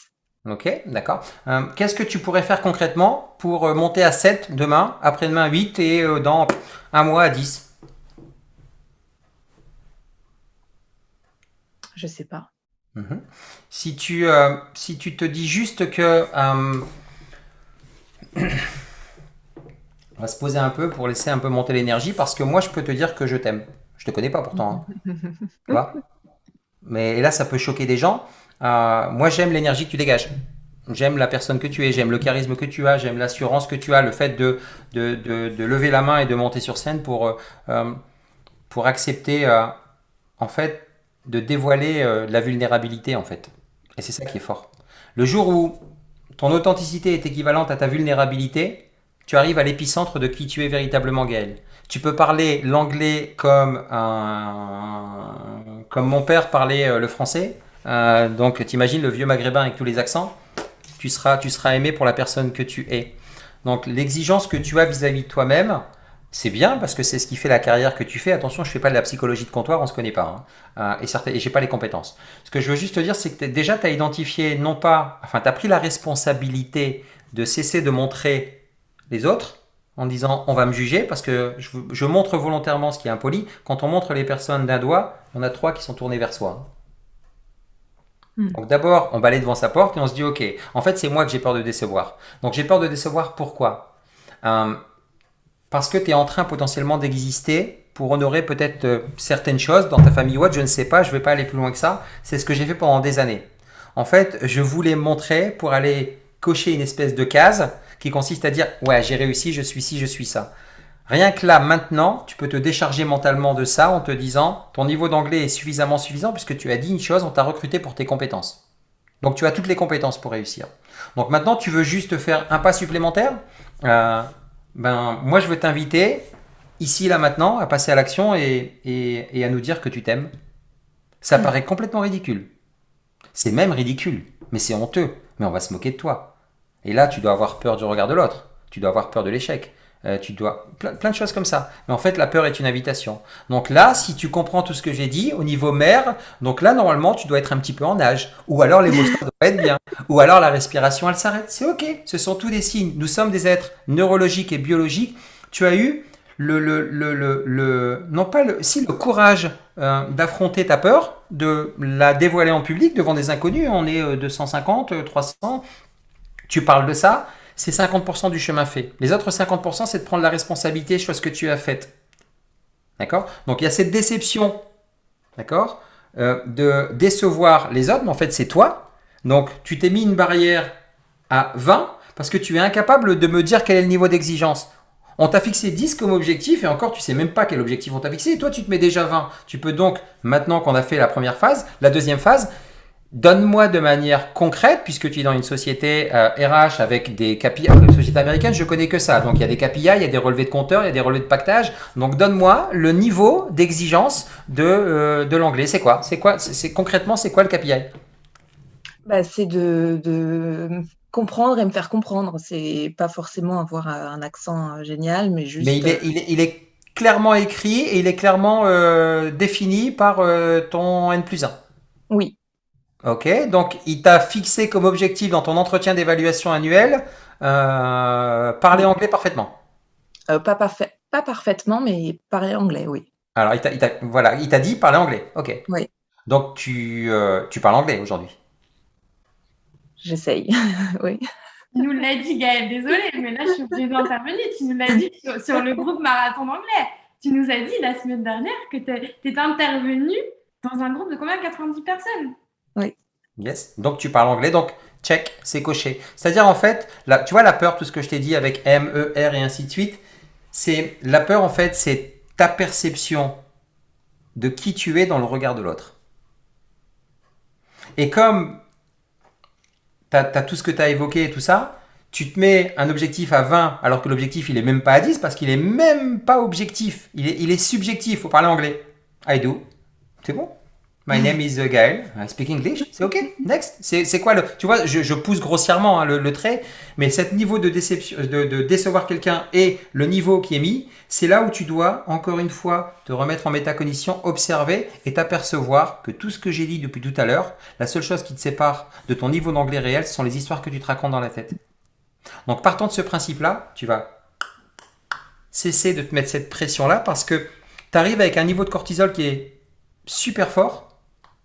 Ok, d'accord. Euh, qu'est-ce que tu pourrais faire concrètement pour monter à 7 demain, après-demain 8 et dans un mois à 10 Je sais pas. Mhm. Si, tu, si tu te dis juste que [coughs] on va se poser un peu pour laisser un peu monter l'énergie parce que moi je peux te dire que je t'aime. Je te connais pas pourtant. Hein. [laughs] Mais là ça peut choquer des gens. Euh, moi j'aime l'énergie que tu dégages. j'aime la personne que tu es, j'aime le charisme que tu as, j'aime l'assurance que tu as, le fait de, de, de, lever la main et de monter sur scène pour, euh, euh, pour accepter, euh, en fait, de dévoiler la vulnérabilité, en fait. Et c'est ça qui est fort. Le jour où ton authenticité est équivalente à ta vulnérabilité, tu arrives à l'épicentre de qui tu es véritablement, Gaël. Tu peux parler l'anglais comme, comme mon père parlait le français. donc, tu imagines le vieux maghrébin avec tous les accents tu seras, tu seras aimé pour la personne que tu es. Donc l'exigence que tu as vis-à-vis de toi-même, c'est bien parce que c'est ce qui fait la carrière que tu fais. Attention, je ne fais pas de la psychologie de comptoir, on ne se connaît pas. Hein. Euh, et, et je n'ai pas les compétences. Ce que je veux juste te dire, c'est que déjà, tu as identifié, non pas, enfin, tu as pris la responsabilité de cesser de montrer les autres en disant on va me juger parce que je, je montre volontairement ce qui est impoli. Quand on montre les personnes d'un doigt, on a trois qui sont tournés vers soi. Hmm. Donc d'abord, on balaye devant sa porte et on se dit, ok, en fait c'est moi que j'ai peur de décevoir. Donc j'ai peur de décevoir pourquoi? Euh, Parce que tu es en train potentiellement d'exister pour honorer peut-être euh, certaines choses dans ta famille ou autre, je ne sais pas, je ne vais pas aller plus loin que ça. C'est ce que j'ai fait pendant des années. En fait, je voulais montrer pour aller cocher une espèce de case qui consiste à dire, ouais, j'ai réussi, je suis ci, je suis ça. Rien que là, maintenant, tu peux te décharger mentalement de ça en te disant ton niveau d'anglais est suffisamment suffisant puisque tu as dit une chose, on t'a recruté pour tes compétences. Donc tu as toutes les compétences pour réussir. Donc maintenant, tu veux juste faire un pas supplémentaire? Euh, ben, Moi, je veux t'inviter, ici, là, maintenant, à passer à l'action et, et, à nous dire que tu t'aimes. Ça hmm. paraît complètement ridicule. C'est même ridicule, mais c'est honteux. Mais on va se moquer de toi. Et là, tu dois avoir peur du regard de l'autre. Tu dois avoir peur de l'échec. Euh, tu dois plein, de choses comme ça. Mais en fait, la peur est une invitation. Donc là, si tu comprends tout ce que j'ai dit au niveau mère, donc là, normalement, tu dois être un petit peu en âge. Ou alors l'émotion doit être bien. Ou alors la respiration, elle s'arrête. C'est OK. Ce sont tous des signes. Nous sommes des êtres neurologiques et biologiques. Tu as eu le, le, le, le, non pas si le courage euh, d'affronter ta peur, de la dévoiler en public devant des inconnus. On est 250, euh, 300. Tu parles de ça c'est 50% du chemin fait. Les autres 50%, c'est de prendre la responsabilité sur ce que tu as fait. D'accord? Donc, il y a cette déception, d'accord? Euh, De décevoir les autres, mais en fait, c'est toi. Donc, tu t'es mis une barrière à 20 parce que tu es incapable de me dire quel est le niveau d'exigence. On t'a fixé 10 comme objectif et encore, tu sais même pas quel objectif on t'a fixé. Et toi, tu te mets déjà 20. Tu peux donc, maintenant qu'on a fait la première phase, la deuxième phase, Donne-moi de manière concrète, puisque tu es dans une société RH euh, avec des KPI, une société américaine, je connais que ça. Donc il y a des KPI, il y a des relevés de compteurs, il y a des relevés de pactage. Donc donne-moi le niveau d'exigence de, euh, de l'anglais. C'est quoi? C'est quoi? C'est concrètement c'est quoi le KPI bah, c'est de, de, comprendre et me faire comprendre. C'est pas forcément avoir un accent euh, génial, mais juste. Mais il est, il est, il est clairement écrit et il est clairement défini par ton N plus 1. Oui. Ok, donc il t'a fixé comme objectif dans ton entretien d'évaluation annuel euh, parler anglais parfaitement. Euh, pas, parfait, pas parfaitement, mais parler anglais, oui. Alors, il t'a, voilà, il t'a dit parler anglais. Ok. Oui. Donc, tu, euh, tu parles anglais aujourd'hui J'essaye, [laughs] oui. Tu nous l'as dit, Gaëlle, désolé, mais là, je suis obligée d'intervenir. Tu nous l'as dit sur, le groupe Marathon d'anglais. Tu nous as dit la semaine dernière que tu es intervenu dans un groupe de combien? 90 personnes? Oui. Yes. Donc tu parles anglais, donc check, c'est coché. C'est-à-dire en fait, tu vois la peur, tout ce que je t'ai dit avec M, E, R et ainsi de suite, c'est la peur en fait, c'est ta perception de qui tu es dans le regard de l'autre. Et comme tu as, tout ce que tu as évoqué et tout ça, tu te mets un objectif à 20 alors que l'objectif il est même pas à 10 parce qu'il est même pas objectif, il est, il subjectif, faut parler anglais. I do. C'est bon? My name is Gaël. I speak English. C'est OK. Next. C'est quoi le. Tu vois, je, pousse grossièrement hein, le, trait, mais cet niveau de, de, décevoir quelqu'un et le niveau qui est mis, c'est là où tu dois, encore une fois, te remettre en métacognition, observer et t'apercevoir que tout ce que j'ai dit depuis tout à l'heure, la seule chose qui te sépare de ton niveau d'anglais réel, ce sont les histoires que tu te racontes dans la tête. Donc, partant de ce principe-là, tu vas cesser de te mettre cette pression-là parce que tu arrives avec un niveau de cortisol qui est super fort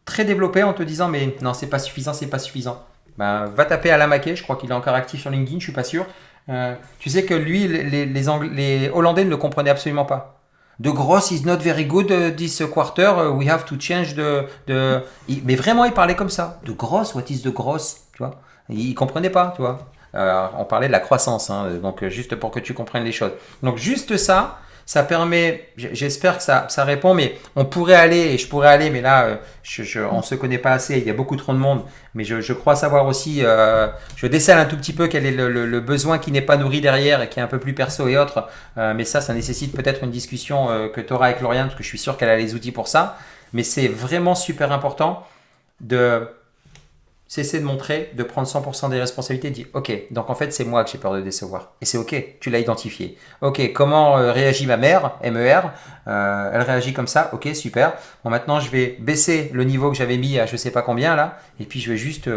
très développé en te disant mais non c'est pas suffisant, c'est pas suffisant. Ben, va taper à la maquet, je crois qu'il est encore actif sur LinkedIn, je suis pas sûr. Euh, tu sais que lui, les, Hollandais ne le comprenaient absolument pas. The gross is not very good uh, this quarter, uh, we have to change the, the... Mais vraiment, il parlait comme ça. De gross, what is the gross Tu vois? Ils comprenaient pas, tu vois? Euh, on parlait de la croissance, hein, donc euh, juste pour que tu comprennes les choses. Donc juste ça, ça permet, j'espère que ça, ça, répond, mais on pourrait aller, et je pourrais aller, mais là, euh, je, on ne se connaît pas assez, il y a beaucoup trop de monde, mais je, crois savoir aussi, je décèle un tout petit peu quel est le, besoin qui n'est pas nourri derrière et qui est un peu plus perso et autres, mais ça, ça nécessite peut-être une discussion que tu auras avec Lauriane, parce que je suis sûr qu'elle a les outils pour ça, mais c'est vraiment super important de cesser de montrer, de prendre 100% des responsabilités, dire ok, donc en fait c'est moi que j'ai peur de décevoir. Et c'est ok, tu l'as identifié. Ok, comment euh, réagit ma mère, MER euh, Elle réagit comme ça, ok, super. Bon maintenant je vais baisser le niveau que j'avais mis à je sais pas combien là, et puis je vais juste...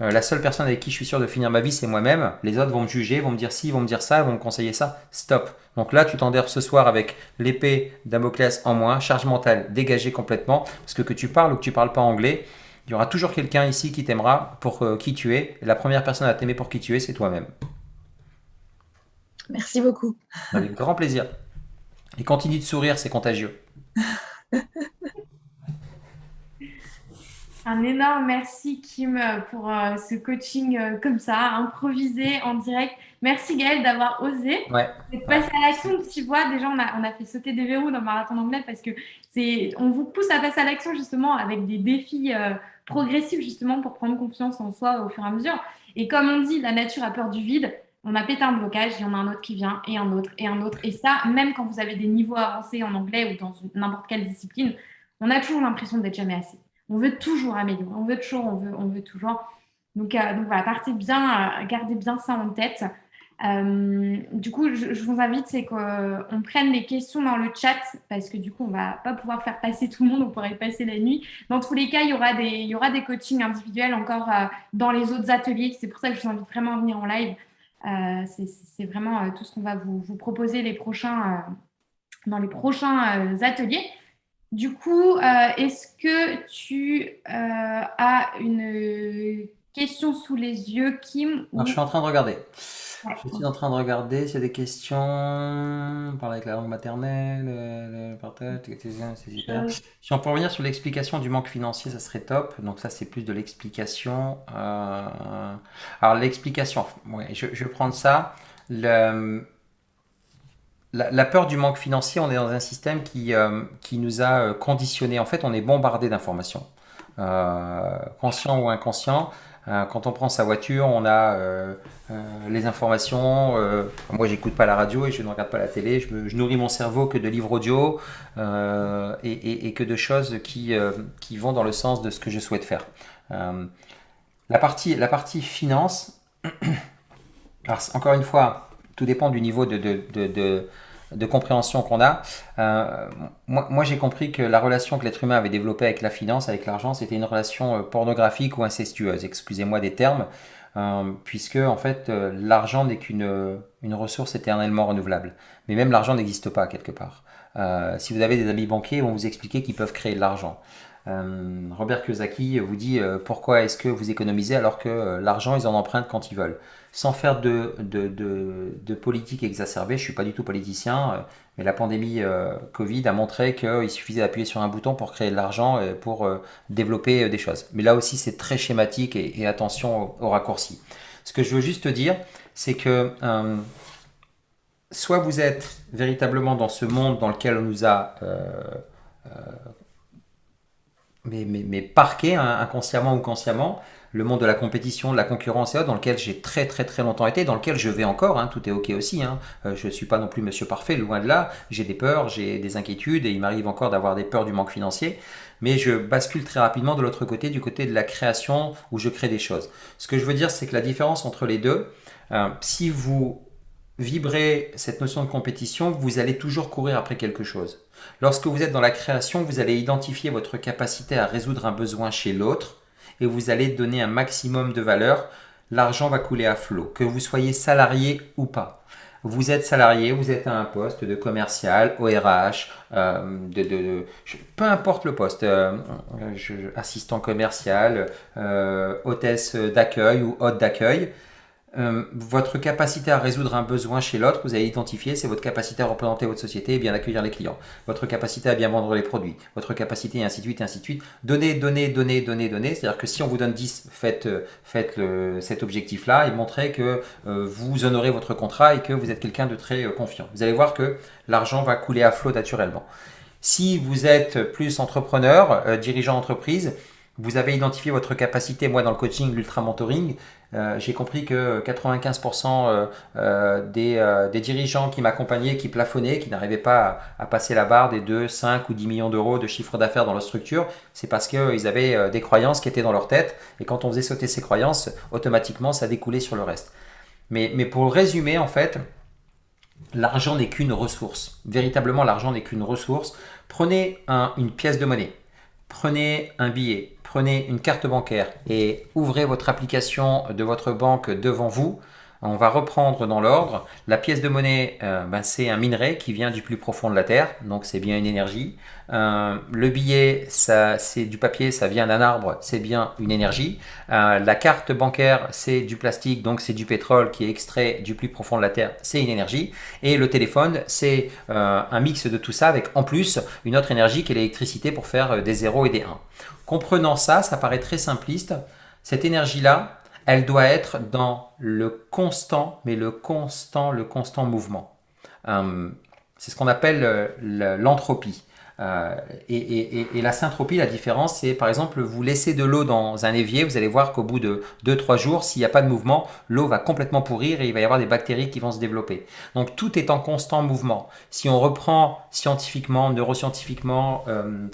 Euh, la seule personne avec qui je suis sûr de finir ma vie, c'est moi-même. Les autres vont me juger, vont me dire si, vont me dire ça, vont me conseiller ça. Stop. Donc là, tu t'endères ce soir avec l'épée Damoclès en moins, charge mentale dégagée complètement, parce que que tu parles ou que tu parles pas anglais, il y aura toujours quelqu'un ici qui t'aimera pour euh, qui tu es. la première personne à t'aimer pour qui tu es, c'est toi-même. Merci beaucoup. Avec [laughs] grand plaisir. Et continue de sourire, c'est contagieux. [laughs] Un énorme merci Kim pour euh, ce coaching euh, comme ça, improvisé en direct. Merci Gaëlle d'avoir osé ouais. de passer à l'action. Tu vois, déjà on a, on a fait sauter des verrous dans le marathon anglais parce que c'est, on vous pousse à passer à l'action justement avec des défis progressif justement pour prendre confiance en soi au fur et à mesure. Et comme on dit, la nature a peur du vide. On a pété un blocage, il y en a un autre qui vient, et un autre, et un autre. Et ça, même quand vous avez des niveaux avancés en anglais ou dans n'importe quelle discipline, on a toujours l'impression d'être jamais assez. On veut toujours améliorer, on veut toujours, on veut, on veut toujours. Donc, euh, donc voilà, partez bien, euh, gardez bien ça en tête. Euh, du coup, je, vous invite, c'est qu'on prenne les questions dans le chat parce que du coup, on va pas pouvoir faire passer tout le monde, on pourrait passer la nuit. Dans tous les cas, il y aura des, il y aura des coachings individuels encore euh, dans les autres ateliers. C'est pour ça que je vous invite vraiment à venir en live. Euh, c'est vraiment tout ce qu'on va vous, vous, proposer les prochains, dans les prochains ateliers. Du coup, est-ce que tu as une question sous les yeux, Kim Je suis en train de regarder. Je suis en train de regarder s'il y a des questions. Parler avec la langue maternelle, le partage, c'est super. Si on peut revenir sur l'explication du manque financier, ça serait top. Donc ça, c'est plus de l'explication. Euh, alors l'explication, je, vais prendre ça. Le... La, peur du manque financier, on est dans un système qui, euh, qui nous a euh, conditionné. En fait, on est bombardé d'informations, conscient ou inconscient. Euh, quand on prend sa voiture, on a euh, euh, les informations. moi, j'écoute pas la radio et je ne regarde pas la télé. Je, nourris mon cerveau que de livres audio et, que de choses qui, qui vont dans le sens de ce que je souhaite faire. la, partie, la partie finance, [clears throat] encore une fois, tout dépend du niveau de, compréhension qu'on a. Euh, moi, j'ai compris que la relation que l'être humain avait développée avec la finance, avec l'argent, c'était une relation euh, pornographique ou incestueuse, excusez-moi des termes, euh, puisque en fait l'argent n'est qu'une une ressource éternellement renouvelable. Mais même l'argent n'existe pas quelque part. si vous avez des amis banquiers, ils vont vous expliquer qu'ils peuvent créer de l'argent. Robert Kiyosaki vous dit pourquoi est-ce que vous économisez alors que l'argent ils en empruntent quand ils veulent? Sans faire de, de, politique exacerbée, je ne suis pas du tout politicien, euh, mais la pandémie euh, Covid a montré qu'il suffisait d'appuyer sur un bouton pour créer de l'argent et pour euh, développer des choses. Mais là aussi, c'est très schématique et, attention au, raccourci. Ce que je veux juste dire, c'est que soit vous êtes véritablement dans ce monde dans lequel on nous a mais, mais, parqué hein, inconsciemment ou consciemment, le monde de la compétition, de la concurrence et autres, dans lequel j'ai très très très longtemps été, dans lequel je vais encore, hein, tout est ok aussi, hein. Euh, je ne suis pas non plus monsieur parfait, loin de là, j'ai des peurs, j'ai des inquiétudes, et il m'arrive encore d'avoir des peurs du manque financier, mais je bascule très rapidement de l'autre côté, du côté de la création, où je crée des choses. Ce que je veux dire, c'est que la différence entre les deux, euh, si vous vibrez cette notion de compétition, vous allez toujours courir après quelque chose. Lorsque vous êtes dans la création, vous allez identifier votre capacité à résoudre un besoin chez l'autre, et vous allez donner un maximum de valeur, l'argent va couler à flot, que vous soyez salarié ou pas. Vous êtes salarié, vous êtes à un poste de commercial, ORH, euh, peu importe le poste, euh, assistant commercial, euh, hôtesse d'accueil ou hôte d'accueil. Euh, votre capacité à résoudre un besoin chez l'autre, vous avez identifié, c'est votre capacité à représenter votre société et bien accueillir les clients. Votre capacité à bien vendre les produits. Votre capacité, et ainsi de suite, ainsi de suite. Donner, donner, donner, donner, donner. C'est-à-dire que si on vous donne 10, faites, euh, faites cet objectif-là et montrez que euh, vous honorez votre contrat et que vous êtes quelqu'un de très confiant. Vous allez voir que l'argent va couler à flot naturellement. Si vous êtes plus entrepreneur, dirigeant d'entreprise, vous avez identifié votre capacité, moi dans le coaching, l'ultra mentoring, euh, j'ai compris que 95% euh, euh, des, dirigeants qui m'accompagnaient, qui plafonnaient, qui n'arrivaient pas à, passer la barre des 2, 5 ou 10 millions d'euros de chiffre d'affaires dans leur structure, c'est parce qu'ils avaient des croyances qui étaient dans leur tête et quand on faisait sauter ces croyances, automatiquement ça découlait sur le reste. Mais, mais pour résumer, en fait, l'argent n'est qu'une ressource. Véritablement, l'argent n'est qu'une ressource. Prenez une pièce de monnaie, prenez un billet, prenez une carte bancaire et ouvrez votre application de votre banque devant vous. On va reprendre dans l'ordre. La pièce de monnaie, euh, ben, c'est un minerai qui vient du plus profond de la Terre, donc c'est bien une énergie. Euh, le billet, c'est du papier, ça vient d'un arbre, c'est bien une énergie. Euh, la carte bancaire, c'est du plastique, donc c'est du pétrole qui est extrait du plus profond de la Terre, c'est une énergie. Et le téléphone, c'est un mix de tout ça avec en plus une autre énergie qui est l'électricité pour faire des 0 et des 1. Comprenant ça, ça paraît très simpliste. Cette énergie-là, elle doit être dans le constant, mais le constant, le constant mouvement. Euh, c'est ce qu'on appelle euh, l'entropie. Euh, et, la syntropie, la différence, c'est par exemple, vous laissez de l'eau dans un évier, vous allez voir qu'au bout de 2-3 jours, s'il n'y a pas de mouvement, l'eau va complètement pourrir et il va y avoir des bactéries qui vont se développer. Donc tout est en constant mouvement. Si on reprend scientifiquement, neuroscientifiquement, euh,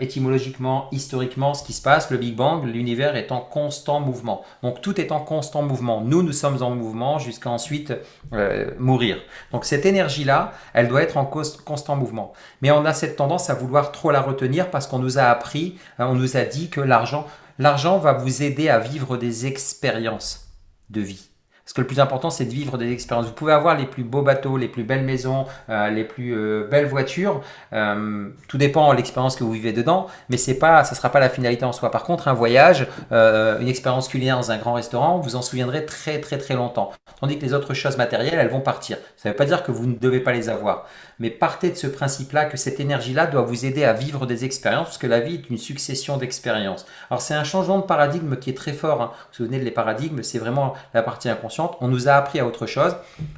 étymologiquement, historiquement, ce qui se passe, le Big Bang, l'univers est en constant mouvement. Donc tout est en constant mouvement. Nous, nous sommes en mouvement jusqu'à ensuite euh, mourir. Donc cette énergie-là, elle doit être en constant mouvement. Mais on a cette tendance à vouloir trop la retenir parce qu'on nous a appris, euh, on nous a dit que l'argent va vous aider à vivre des expériences de vie. Que le plus important, c'est de vivre des expériences. Vous pouvez avoir les plus beaux bateaux, les plus belles maisons, euh, les plus euh, belles voitures. Euh, tout dépend de l'expérience que vous vivez dedans, mais c'est pas, ça ne sera pas la finalité en soi. Par contre, un voyage, une expérience culinaire dans un grand restaurant, vous en souviendrez très très très longtemps. Tandis que les autres choses matérielles, elles vont partir. Ça ne veut pas dire que vous ne devez pas les avoir mais partez de ce principe-là que cette énergie-là doit vous aider à vivre des expériences, parce que la vie est une succession d'expériences. Alors c'est un changement de paradigme qui est très fort. Hein. Vous vous souvenez de les paradigmes, c'est vraiment la partie inconsciente. On nous a appris à autre chose.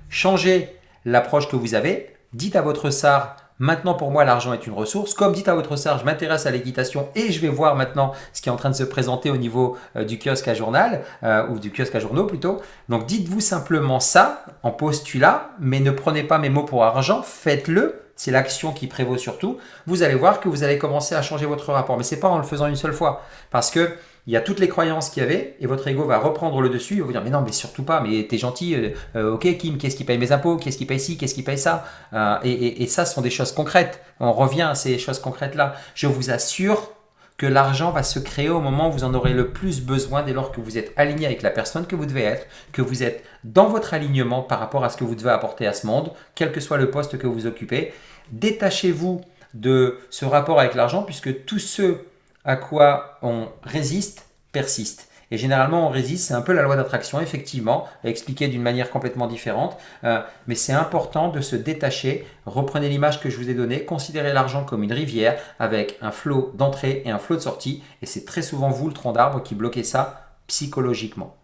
Changez l'approche que vous avez. Dites à votre SAR, Maintenant, pour moi, l'argent est une ressource. Comme dit à votre sœur, je m'intéresse à l'équitation et je vais voir maintenant ce qui est en train de se présenter au niveau euh, du kiosque à journal, euh, ou du kiosque à journaux plutôt. Donc, dites-vous simplement ça en postulat, mais ne prenez pas mes mots pour argent, faites-le. C'est l'action qui prévaut surtout. Vous allez voir que vous allez commencer à changer votre rapport. Mais ce n'est pas en le faisant une seule fois. Parce que il y a toutes les croyances qu'il y avait et votre ego va reprendre le dessus et va vous dire mais non mais surtout pas mais t'es gentil euh, euh, ok Kim qu'est-ce qui paye mes impôts? Qu'est-ce qui paye ci? Qu'est-ce qui paye ça? Euh, et, et, ça ce sont des choses concrètes on revient à ces choses concrètes là je vous assure que l'argent va se créer au moment où vous en aurez le plus besoin dès lors que vous êtes aligné avec la personne que vous devez être, que vous êtes dans votre alignement par rapport à ce que vous devez apporter à ce monde, quel que soit le poste que vous occupez. Détachez-vous de ce rapport avec l'argent puisque tous ceux à quoi on résiste persiste. Et généralement, on résiste, c'est un peu la loi d'attraction, effectivement, expliquée d'une manière complètement différente. Euh, mais c'est important de se détacher. Reprenez l'image que je vous ai donnée. Considérez l'argent comme une rivière avec un flot d'entrée et un flot de sortie. Et c'est très souvent vous, le tronc d'arbre, qui bloquez ça psychologiquement.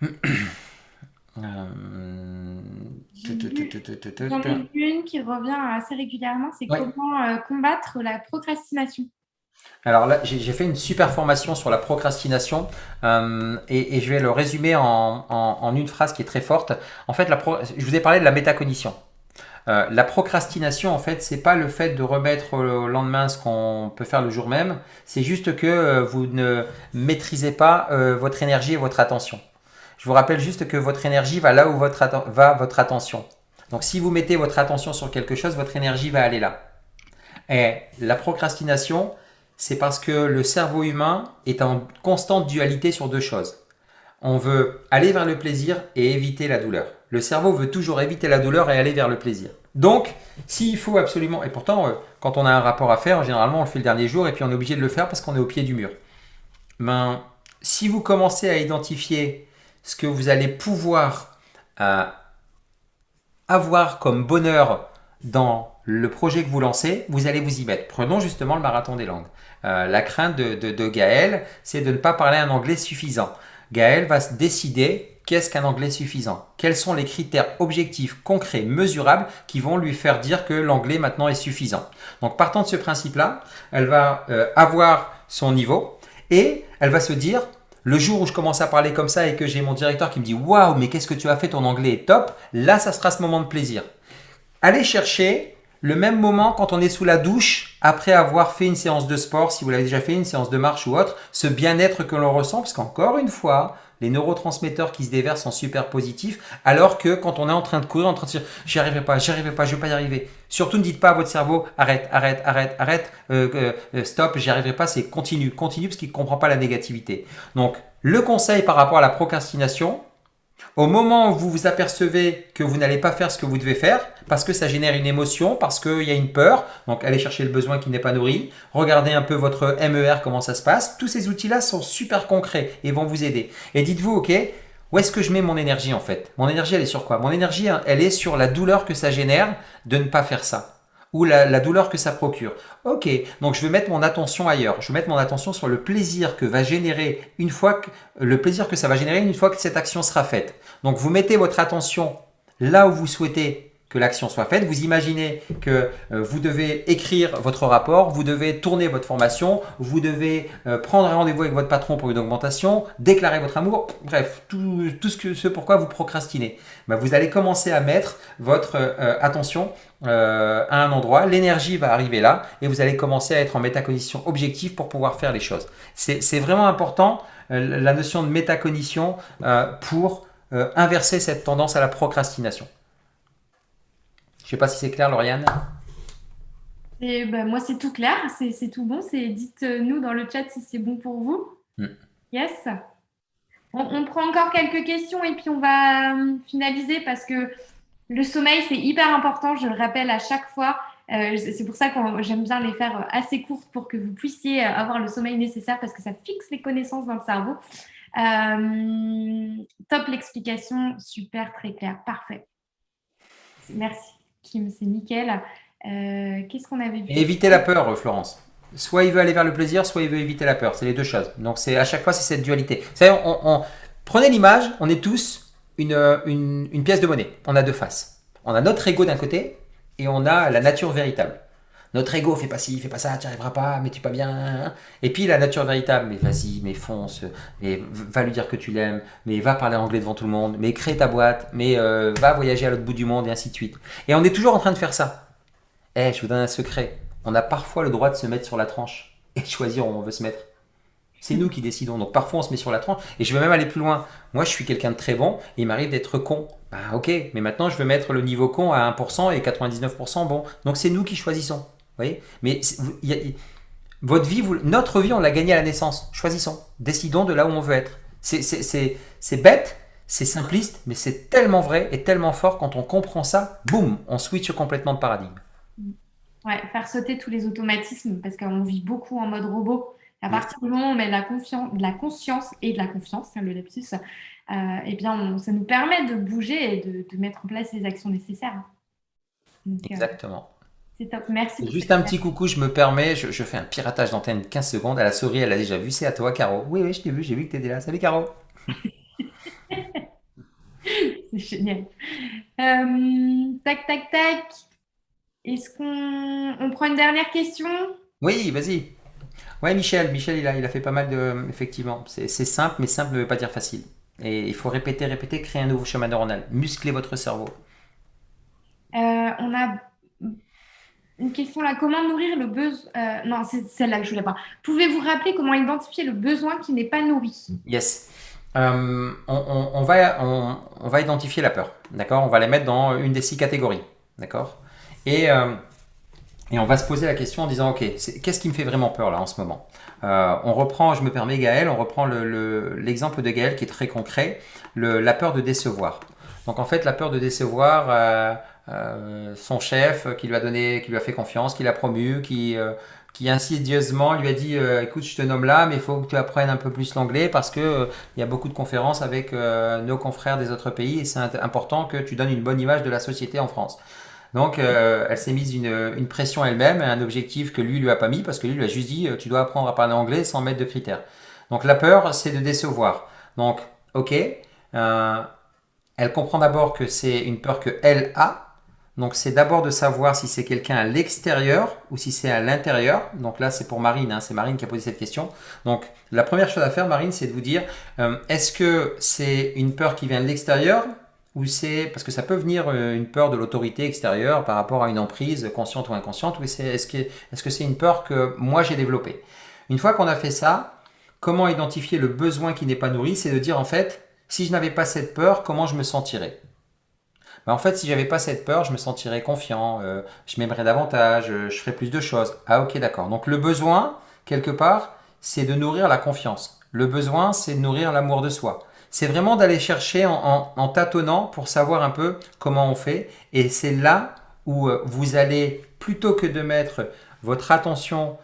[clears throat] [clears throat] J'en ai une qui revient assez régulièrement, c'est comment euh, combattre la procrastination. Alors là, j'ai fait une super formation sur la procrastination euh, et, je vais le résumer en, une phrase qui est très forte. En fait, la je vous ai parlé de la métacognition. Euh, la procrastination, en fait, c'est pas le fait de remettre au lendemain ce qu'on peut faire le jour même. C'est juste que vous ne maîtrisez pas votre énergie et votre attention. Je vous rappelle juste que votre énergie va là où votre va votre attention. Donc si vous mettez votre attention sur quelque chose, votre énergie va aller là. Et la procrastination, c'est parce que le cerveau humain est en constante dualité sur deux choses. On veut aller vers le plaisir et éviter la douleur. Le cerveau veut toujours éviter la douleur et aller vers le plaisir. Donc, s'il faut absolument, et pourtant, euh, quand on a un rapport à faire, généralement on le fait le dernier jour et puis on est obligé de le faire parce qu'on est au pied du mur. Ben, si vous commencez à identifier ce que vous allez pouvoir euh, avoir comme bonheur dans le projet que vous lancez, vous allez vous y mettre. Prenons justement le marathon des langues. Euh, la crainte de, de, Gaël, c'est de ne pas parler un anglais suffisant. Gaël va se décider qu'est-ce qu'un anglais suffisant Quels sont les critères objectifs, concrets, mesurables qui vont lui faire dire que l'anglais maintenant est suffisant Donc partant de ce principe-là, elle va euh, avoir son niveau et elle va se dire le jour où je commence à parler comme ça et que j'ai mon directeur qui me dit « Waouh, mais qu'est-ce que tu as fait, ton anglais est top », là, ça sera ce moment de plaisir. Allez chercher le même moment quand on est sous la douche, après avoir fait une séance de sport, si vous l'avez déjà fait, une séance de marche ou autre, ce bien-être que l'on ressent, parce qu'encore une fois, les neurotransmetteurs qui se déversent sont super positifs, alors que quand on est en train de courir, en train de dire « j'y arriverai pas, j'y arriverai pas, je vais pas y arriver ». Surtout ne dites pas à votre cerveau « arrête, arrête, arrête, arrête, euh, euh, euh, stop, j'y arriverai pas », c'est continue, continue parce qu'il ne comprend pas la négativité. Donc, le conseil par rapport à la procrastination, au moment où vous vous apercevez que vous n'allez pas faire ce que vous devez faire, parce que ça génère une émotion, parce qu'il y a une peur, donc allez chercher le besoin qui n'est pas nourri, regardez un peu votre MER, comment ça se passe. Tous ces outils-là sont super concrets et vont vous aider. Et dites-vous, ok, où est-ce que je mets mon énergie en fait? Mon énergie, elle est sur quoi? Mon énergie, elle est sur la douleur que ça génère de ne pas faire ça ou la, douleur que ça procure. Ok, donc je vais mettre mon attention ailleurs. Je vais mettre mon attention sur le plaisir que va générer une fois que le plaisir que ça va générer une fois que cette action sera faite. Donc vous mettez votre attention là où vous souhaitez que l'action soit faite. Vous imaginez que euh, vous devez écrire votre rapport, vous devez tourner votre formation, vous devez euh, prendre rendez-vous avec votre patron pour une augmentation, déclarer votre amour, bref, tout, ce, pourquoi vous procrastinez. Ben, vous allez commencer à mettre votre euh, attention à un endroit, l'énergie va arriver là et vous allez commencer à être en métacognition objective pour pouvoir faire les choses. C'est vraiment important la notion de métacognition pour inverser cette tendance à la procrastination. Je sais pas si c'est clair, Lauriane. Et ben, moi, c'est tout clair, c'est tout bon. Dites-nous dans le chat si c'est bon pour vous. Mm. Yes. On, prend encore quelques questions et puis on va euh, finaliser parce que le sommeil, c'est hyper important. Je le rappelle à chaque fois. Euh, c'est pour ça que j'aime bien les faire assez courtes pour que vous puissiez avoir le sommeil nécessaire parce que ça fixe les connaissances dans le cerveau. Euh, top l'explication, super, très clair, parfait. Merci. Kim, c'est nickel. Euh, qu'est-ce qu'on avait vu Éviter la peur, Florence. Soit il veut aller vers le plaisir, soit il veut éviter la peur. C'est les deux choses. Donc à chaque fois, c'est cette dualité. On, prenez l'image, on est tous une, une, pièce de monnaie. On a deux faces. On a notre ego d'un côté et on a la nature véritable. Notre ego fait pas ci, fait pas ça, tu n'y arriveras pas, mais tu pas bien. Et puis la nature véritable, mais vas-y, mais fonce, mais va lui dire que tu l'aimes, mais va parler anglais devant tout le monde, mais crée ta boîte, mais euh, va voyager à l'autre bout du monde et ainsi de suite. Et on est toujours en train de faire ça. Eh, je vous donne un secret. On a parfois le droit de se mettre sur la tranche et de choisir où on veut se mettre. C'est nous qui décidons. Donc parfois on se met sur la tranche. Et je vais même aller plus loin. Moi je suis quelqu'un de très bon et il m'arrive d'être con. Bah ok, mais maintenant je veux mettre le niveau con à 1% et 99% bon. Donc c'est nous qui choisissons voyez? Mais votre vie, notre vie, on l'a gagnée à la naissance. Choisissons. Décidons de là où on veut être. C'est bête, c'est simpliste, mais c'est tellement vrai et tellement fort quand on comprend ça, boum, on switch complètement de paradigme. Ouais, faire sauter tous les automatismes parce qu'on vit beaucoup en mode robot. À partir du moment où on met de la, de la conscience et de la confiance, c'est le lapsus, euh, eh bien, ça nous permet de bouger et de, mettre en place les actions nécessaires. Euh, Exactement. C'est top, merci. Juste un petit coucou, je me permets, je, fais un piratage d'antenne 15 secondes. À la souris, elle a déjà vu, c'est à toi, Caro. Oui, oui, je t'ai vu, j'ai vu que tu étais là. Salut, Caro. [laughs] c'est génial. Euh, tac, tac, tac. Est-ce qu'on on prend une dernière question? Oui, vas-y. Ouais, Michel, Michel, il a, il a fait pas mal de... Effectivement, c'est simple, mais simple ne veut pas dire facile. Et il faut répéter, répéter, créer un nouveau chemin neuronal. Muscler votre cerveau. Euh, on a une question là. Comment nourrir le besoin euh, Non, c'est celle-là que je voulais pas. Pouvez-vous rappeler comment identifier le besoin qui n'est pas nourri? Yes. Euh, on, va, on, va identifier la peur. D'accord? On va la mettre dans une des six catégories. D'accord? Et, euh, et on va se poser la question en disant Ok, qu'est-ce qui me fait vraiment peur là en ce moment? On reprend, je me permets Gaël, on reprend l'exemple de Gaël qui est très concret, la peur de décevoir. Donc en fait, la peur de décevoir son chef qui lui a donné, qui lui a fait confiance, qui l'a promu, qui, qui insidieusement lui a dit écoute je te nomme là mais il faut que tu apprennes un peu plus l'anglais parce que il y a beaucoup de conférences avec nos confrères des autres pays et c'est important que tu donnes une bonne image de la société en France. Donc, euh, elle s'est mise une, pression elle-même, un objectif que lui lui a pas mis, parce que lui lui a juste dit, euh, tu dois apprendre à parler anglais sans mettre de critères. Donc, la peur, c'est de décevoir. Donc, ok, euh, elle comprend d'abord que c'est une peur que elle a. Donc, c'est d'abord de savoir si c'est quelqu'un à l'extérieur ou si c'est à l'intérieur. Donc là, c'est pour Marine, hein, c'est Marine qui a posé cette question. Donc, la première chose à faire, Marine, c'est de vous dire, est-ce que c'est une peur qui vient de l'extérieur ou c'est parce que ça peut venir euh, une peur de l'autorité extérieure par rapport à une emprise consciente ou inconsciente, ou est-ce que c'est -ce c'est une peur que moi j'ai développée? Une fois qu'on a fait ça, comment identifier le besoin qui n'est pas nourri? C'est de dire en fait, si je n'avais pas cette peur, comment je me sentirais? Ben, En fait, si j'avais pas cette peur, je me sentirais confiant, euh, je m'aimerais davantage, euh, je ferais plus de choses. Ah ok, d'accord. Donc le besoin, quelque part, c'est de nourrir la confiance. Le besoin, c'est de nourrir l'amour de soi c'est vraiment d'aller chercher en, tâtonnant pour savoir un peu comment on fait. Et c'est là où euh, vous allez, plutôt que de mettre votre attention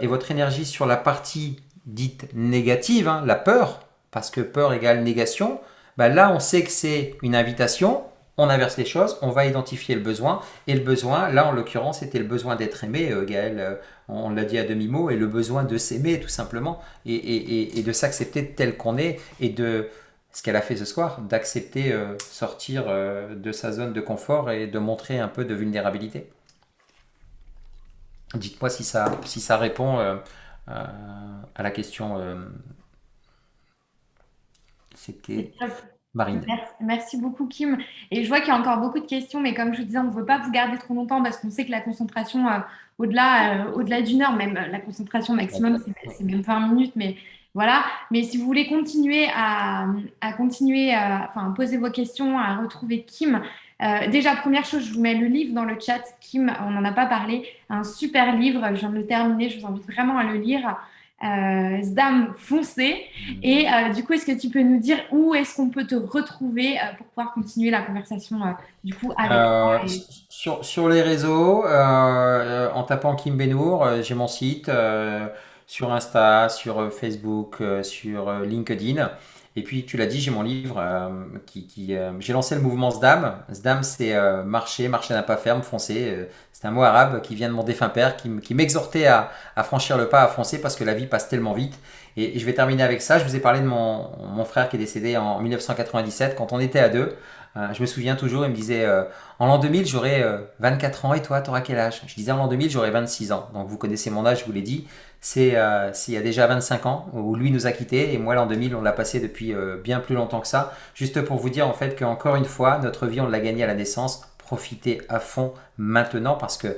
et votre énergie sur la partie dite négative, hein, la peur, parce que peur égale négation, bah là on sait que c'est une invitation, on inverse les choses, on va identifier le besoin. Et le besoin, là en l'occurrence, c'était le besoin d'être aimé, euh, Gaël, euh, on l'a dit à demi-mot, et le besoin de s'aimer tout simplement, et, de s'accepter tel qu'on est, et de, ce qu'elle a fait ce soir, d'accepter euh, sortir de sa zone de confort et de montrer un peu de vulnérabilité. Dites-moi si ça, répond à la question. C'était Marine. Merci, beaucoup Kim. Et je vois qu'il y a encore beaucoup de questions, mais comme je vous disais, on ne veut pas vous garder trop longtemps parce qu'on sait que la concentration, au-delà au-delà d'une heure, même la concentration maximum, c'est même 20 minutes, mais voilà. Mais si vous voulez continuer à, continuer, à, enfin, poser vos questions, à retrouver Kim, euh, déjà, première chose, je vous mets le livre dans le chat. Kim, on n'en a pas parlé. Un super livre. Je viens de le terminer. Je vous invite vraiment à le lire. Euh, Zdam foncé. Et euh, du coup, est-ce que tu peux nous dire où est-ce qu'on peut te retrouver pour pouvoir continuer la conversation du coup avec sur, sur, les réseaux, en tapant Kim Benour, j'ai mon site sur Insta, sur euh, Facebook, euh, sur euh, LinkedIn. Et puis, tu l'as dit, j'ai mon livre qui, j'ai lancé le mouvement SDAM. SDAM, c'est marcher, marcher n'a pas ferme, foncer. c'est un mot arabe qui vient de mon défunt père, qui, m'exhortait à, franchir le pas, à foncer parce que la vie passe tellement vite. Et, je vais terminer avec ça. Je vous ai parlé de mon, mon frère qui est décédé en 1997 quand on était à deux. je me souviens toujours, il me disait en l'an 2000, j'aurai 24 ans et toi, tu auras quel âge? Je disais en l'an 2000, j'aurai 26 ans. Donc vous connaissez mon âge, je vous l'ai dit c'est euh, il y a déjà 25 ans où lui nous a quittés et moi l'an 2000 on l'a passé depuis euh, bien plus longtemps que ça. Juste pour vous dire en fait qu'encore une fois notre vie on l'a gagnée à la naissance. Profitez à fond maintenant parce que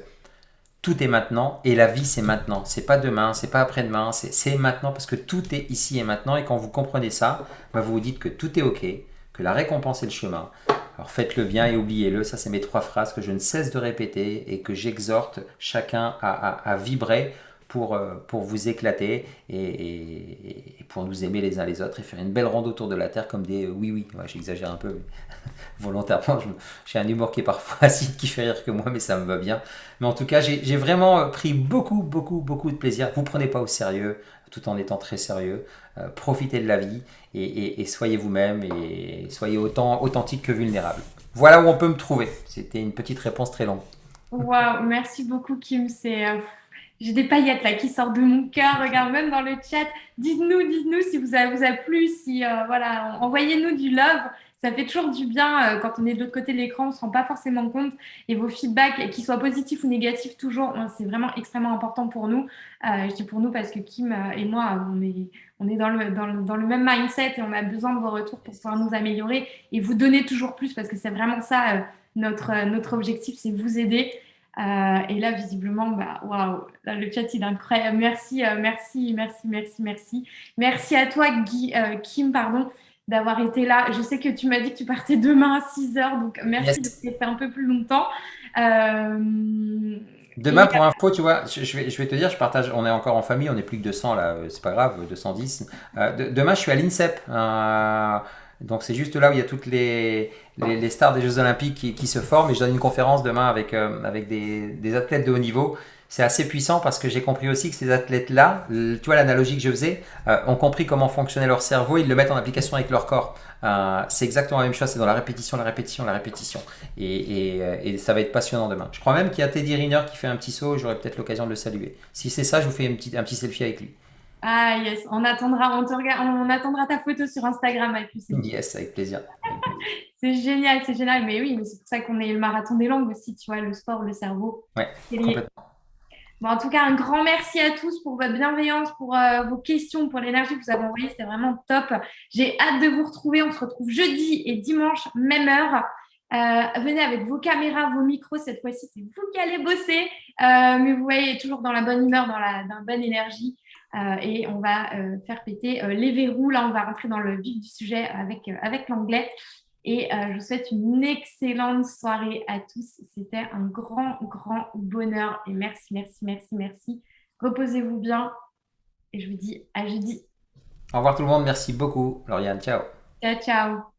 tout est maintenant et la vie c'est maintenant. C'est pas demain, c'est pas après-demain, c'est maintenant parce que tout est ici et maintenant et quand vous comprenez ça, bah, vous vous dites que tout est ok, que la récompense est le chemin. Alors faites-le bien et oubliez-le. Ça, c'est mes trois phrases que je ne cesse de répéter et que j'exhorte chacun à, vibrer pour, euh, pour vous éclater et, pour nous aimer les uns les autres et faire une belle ronde autour de la Terre comme des oui-oui. J'exagère un peu [laughs] volontairement. J'ai un humour qui est parfois [laughs] acide, qui fait rire que moi, mais ça me va bien. Mais en tout cas, j'ai vraiment euh, pris beaucoup, beaucoup, beaucoup de plaisir. Vous prenez pas au sérieux tout en étant très sérieux. Euh, profitez de la vie et, soyez vous-même et soyez autant authentique que vulnérable. Voilà où on peut me trouver. C'était une petite réponse très longue. Waouh, merci beaucoup Kim. C'est j'ai des paillettes là qui sortent de mon cœur. Regarde même dans le chat. Dites-nous, dites-nous si vous avez, vous a plu, si euh, voilà, envoyez-nous du love. Ça fait toujours du bien euh, quand on est de l'autre côté de l'écran, on ne se rend pas forcément compte. Et vos feedbacks, qu'ils soient positifs ou négatifs, toujours, c'est vraiment extrêmement important pour nous. Euh, je dis pour nous parce que Kim et moi, on est, on est dans, le, dans, le, dans le même mindset et on a besoin de vos retours pour pouvoir nous améliorer et vous donner toujours plus parce que c'est vraiment ça notre, notre objectif, c'est vous aider. Euh, et là, visiblement, bah, waouh, le chat il est incroyable. Merci, euh, merci, merci, merci, merci. Merci à toi, Guy, euh, Kim, pardon, d'avoir été là. Je sais que tu m'as dit que tu partais demain à 6 h donc merci de de fait un peu plus longtemps. Demain, pour info, tu vois, je vais, je vais te dire, je partage, on est encore en famille, on est plus que 200 là, c'est pas grave, 210. demain, je suis à l'INSEP Donc c'est juste là où il y a toutes les, les, stars des Jeux Olympiques qui, se forment. Et je donne une conférence demain avec, euh, avec des, des, athlètes de haut niveau. C'est assez puissant parce que j'ai compris aussi que ces athlètes-là, tu vois l'analogie que je faisais, euh, ont compris comment fonctionnait leur cerveau, ils le mettent en application avec leur corps. Euh, c'est exactement la même chose, c'est dans la répétition, la répétition, la répétition. Et, et, et ça va être passionnant demain. Je crois même qu'il y a Teddy Riner qui fait un petit saut, j'aurai peut-être l'occasion de le saluer. Si c'est ça, je vous fais un petit, un petit selfie avec lui. Ah yes, on attendra, on, te on attendra ta photo sur Instagram avec Yes, avec plaisir. [laughs] c'est génial, c'est génial. Mais oui, c'est pour ça qu'on est le marathon des langues aussi, tu vois, le sport, le cerveau. Ouais, complètement. Bon, en tout cas, un grand merci à tous pour votre bienveillance, pour euh, vos questions, pour l'énergie que vous avez envoyée. C'était vraiment top. J'ai hâte de vous retrouver. On se retrouve jeudi et dimanche, même heure. Euh, venez avec vos caméras, vos micros. Cette fois-ci, c'est vous qui allez bosser. Euh, mais vous voyez, toujours dans la bonne humeur, dans la, dans la bonne énergie. Euh, et on va euh, faire péter euh, les verrous. Là, on va rentrer dans le vif du sujet avec, avec l'anglais. Et je vous souhaite une excellente soirée à tous. C'était un grand, grand bonheur. Et merci, merci, merci, merci. Reposez-vous bien. Et je vous dis à jeudi. Au revoir tout le monde. Merci beaucoup, Lauriane. Ciao. Ciao, ciao.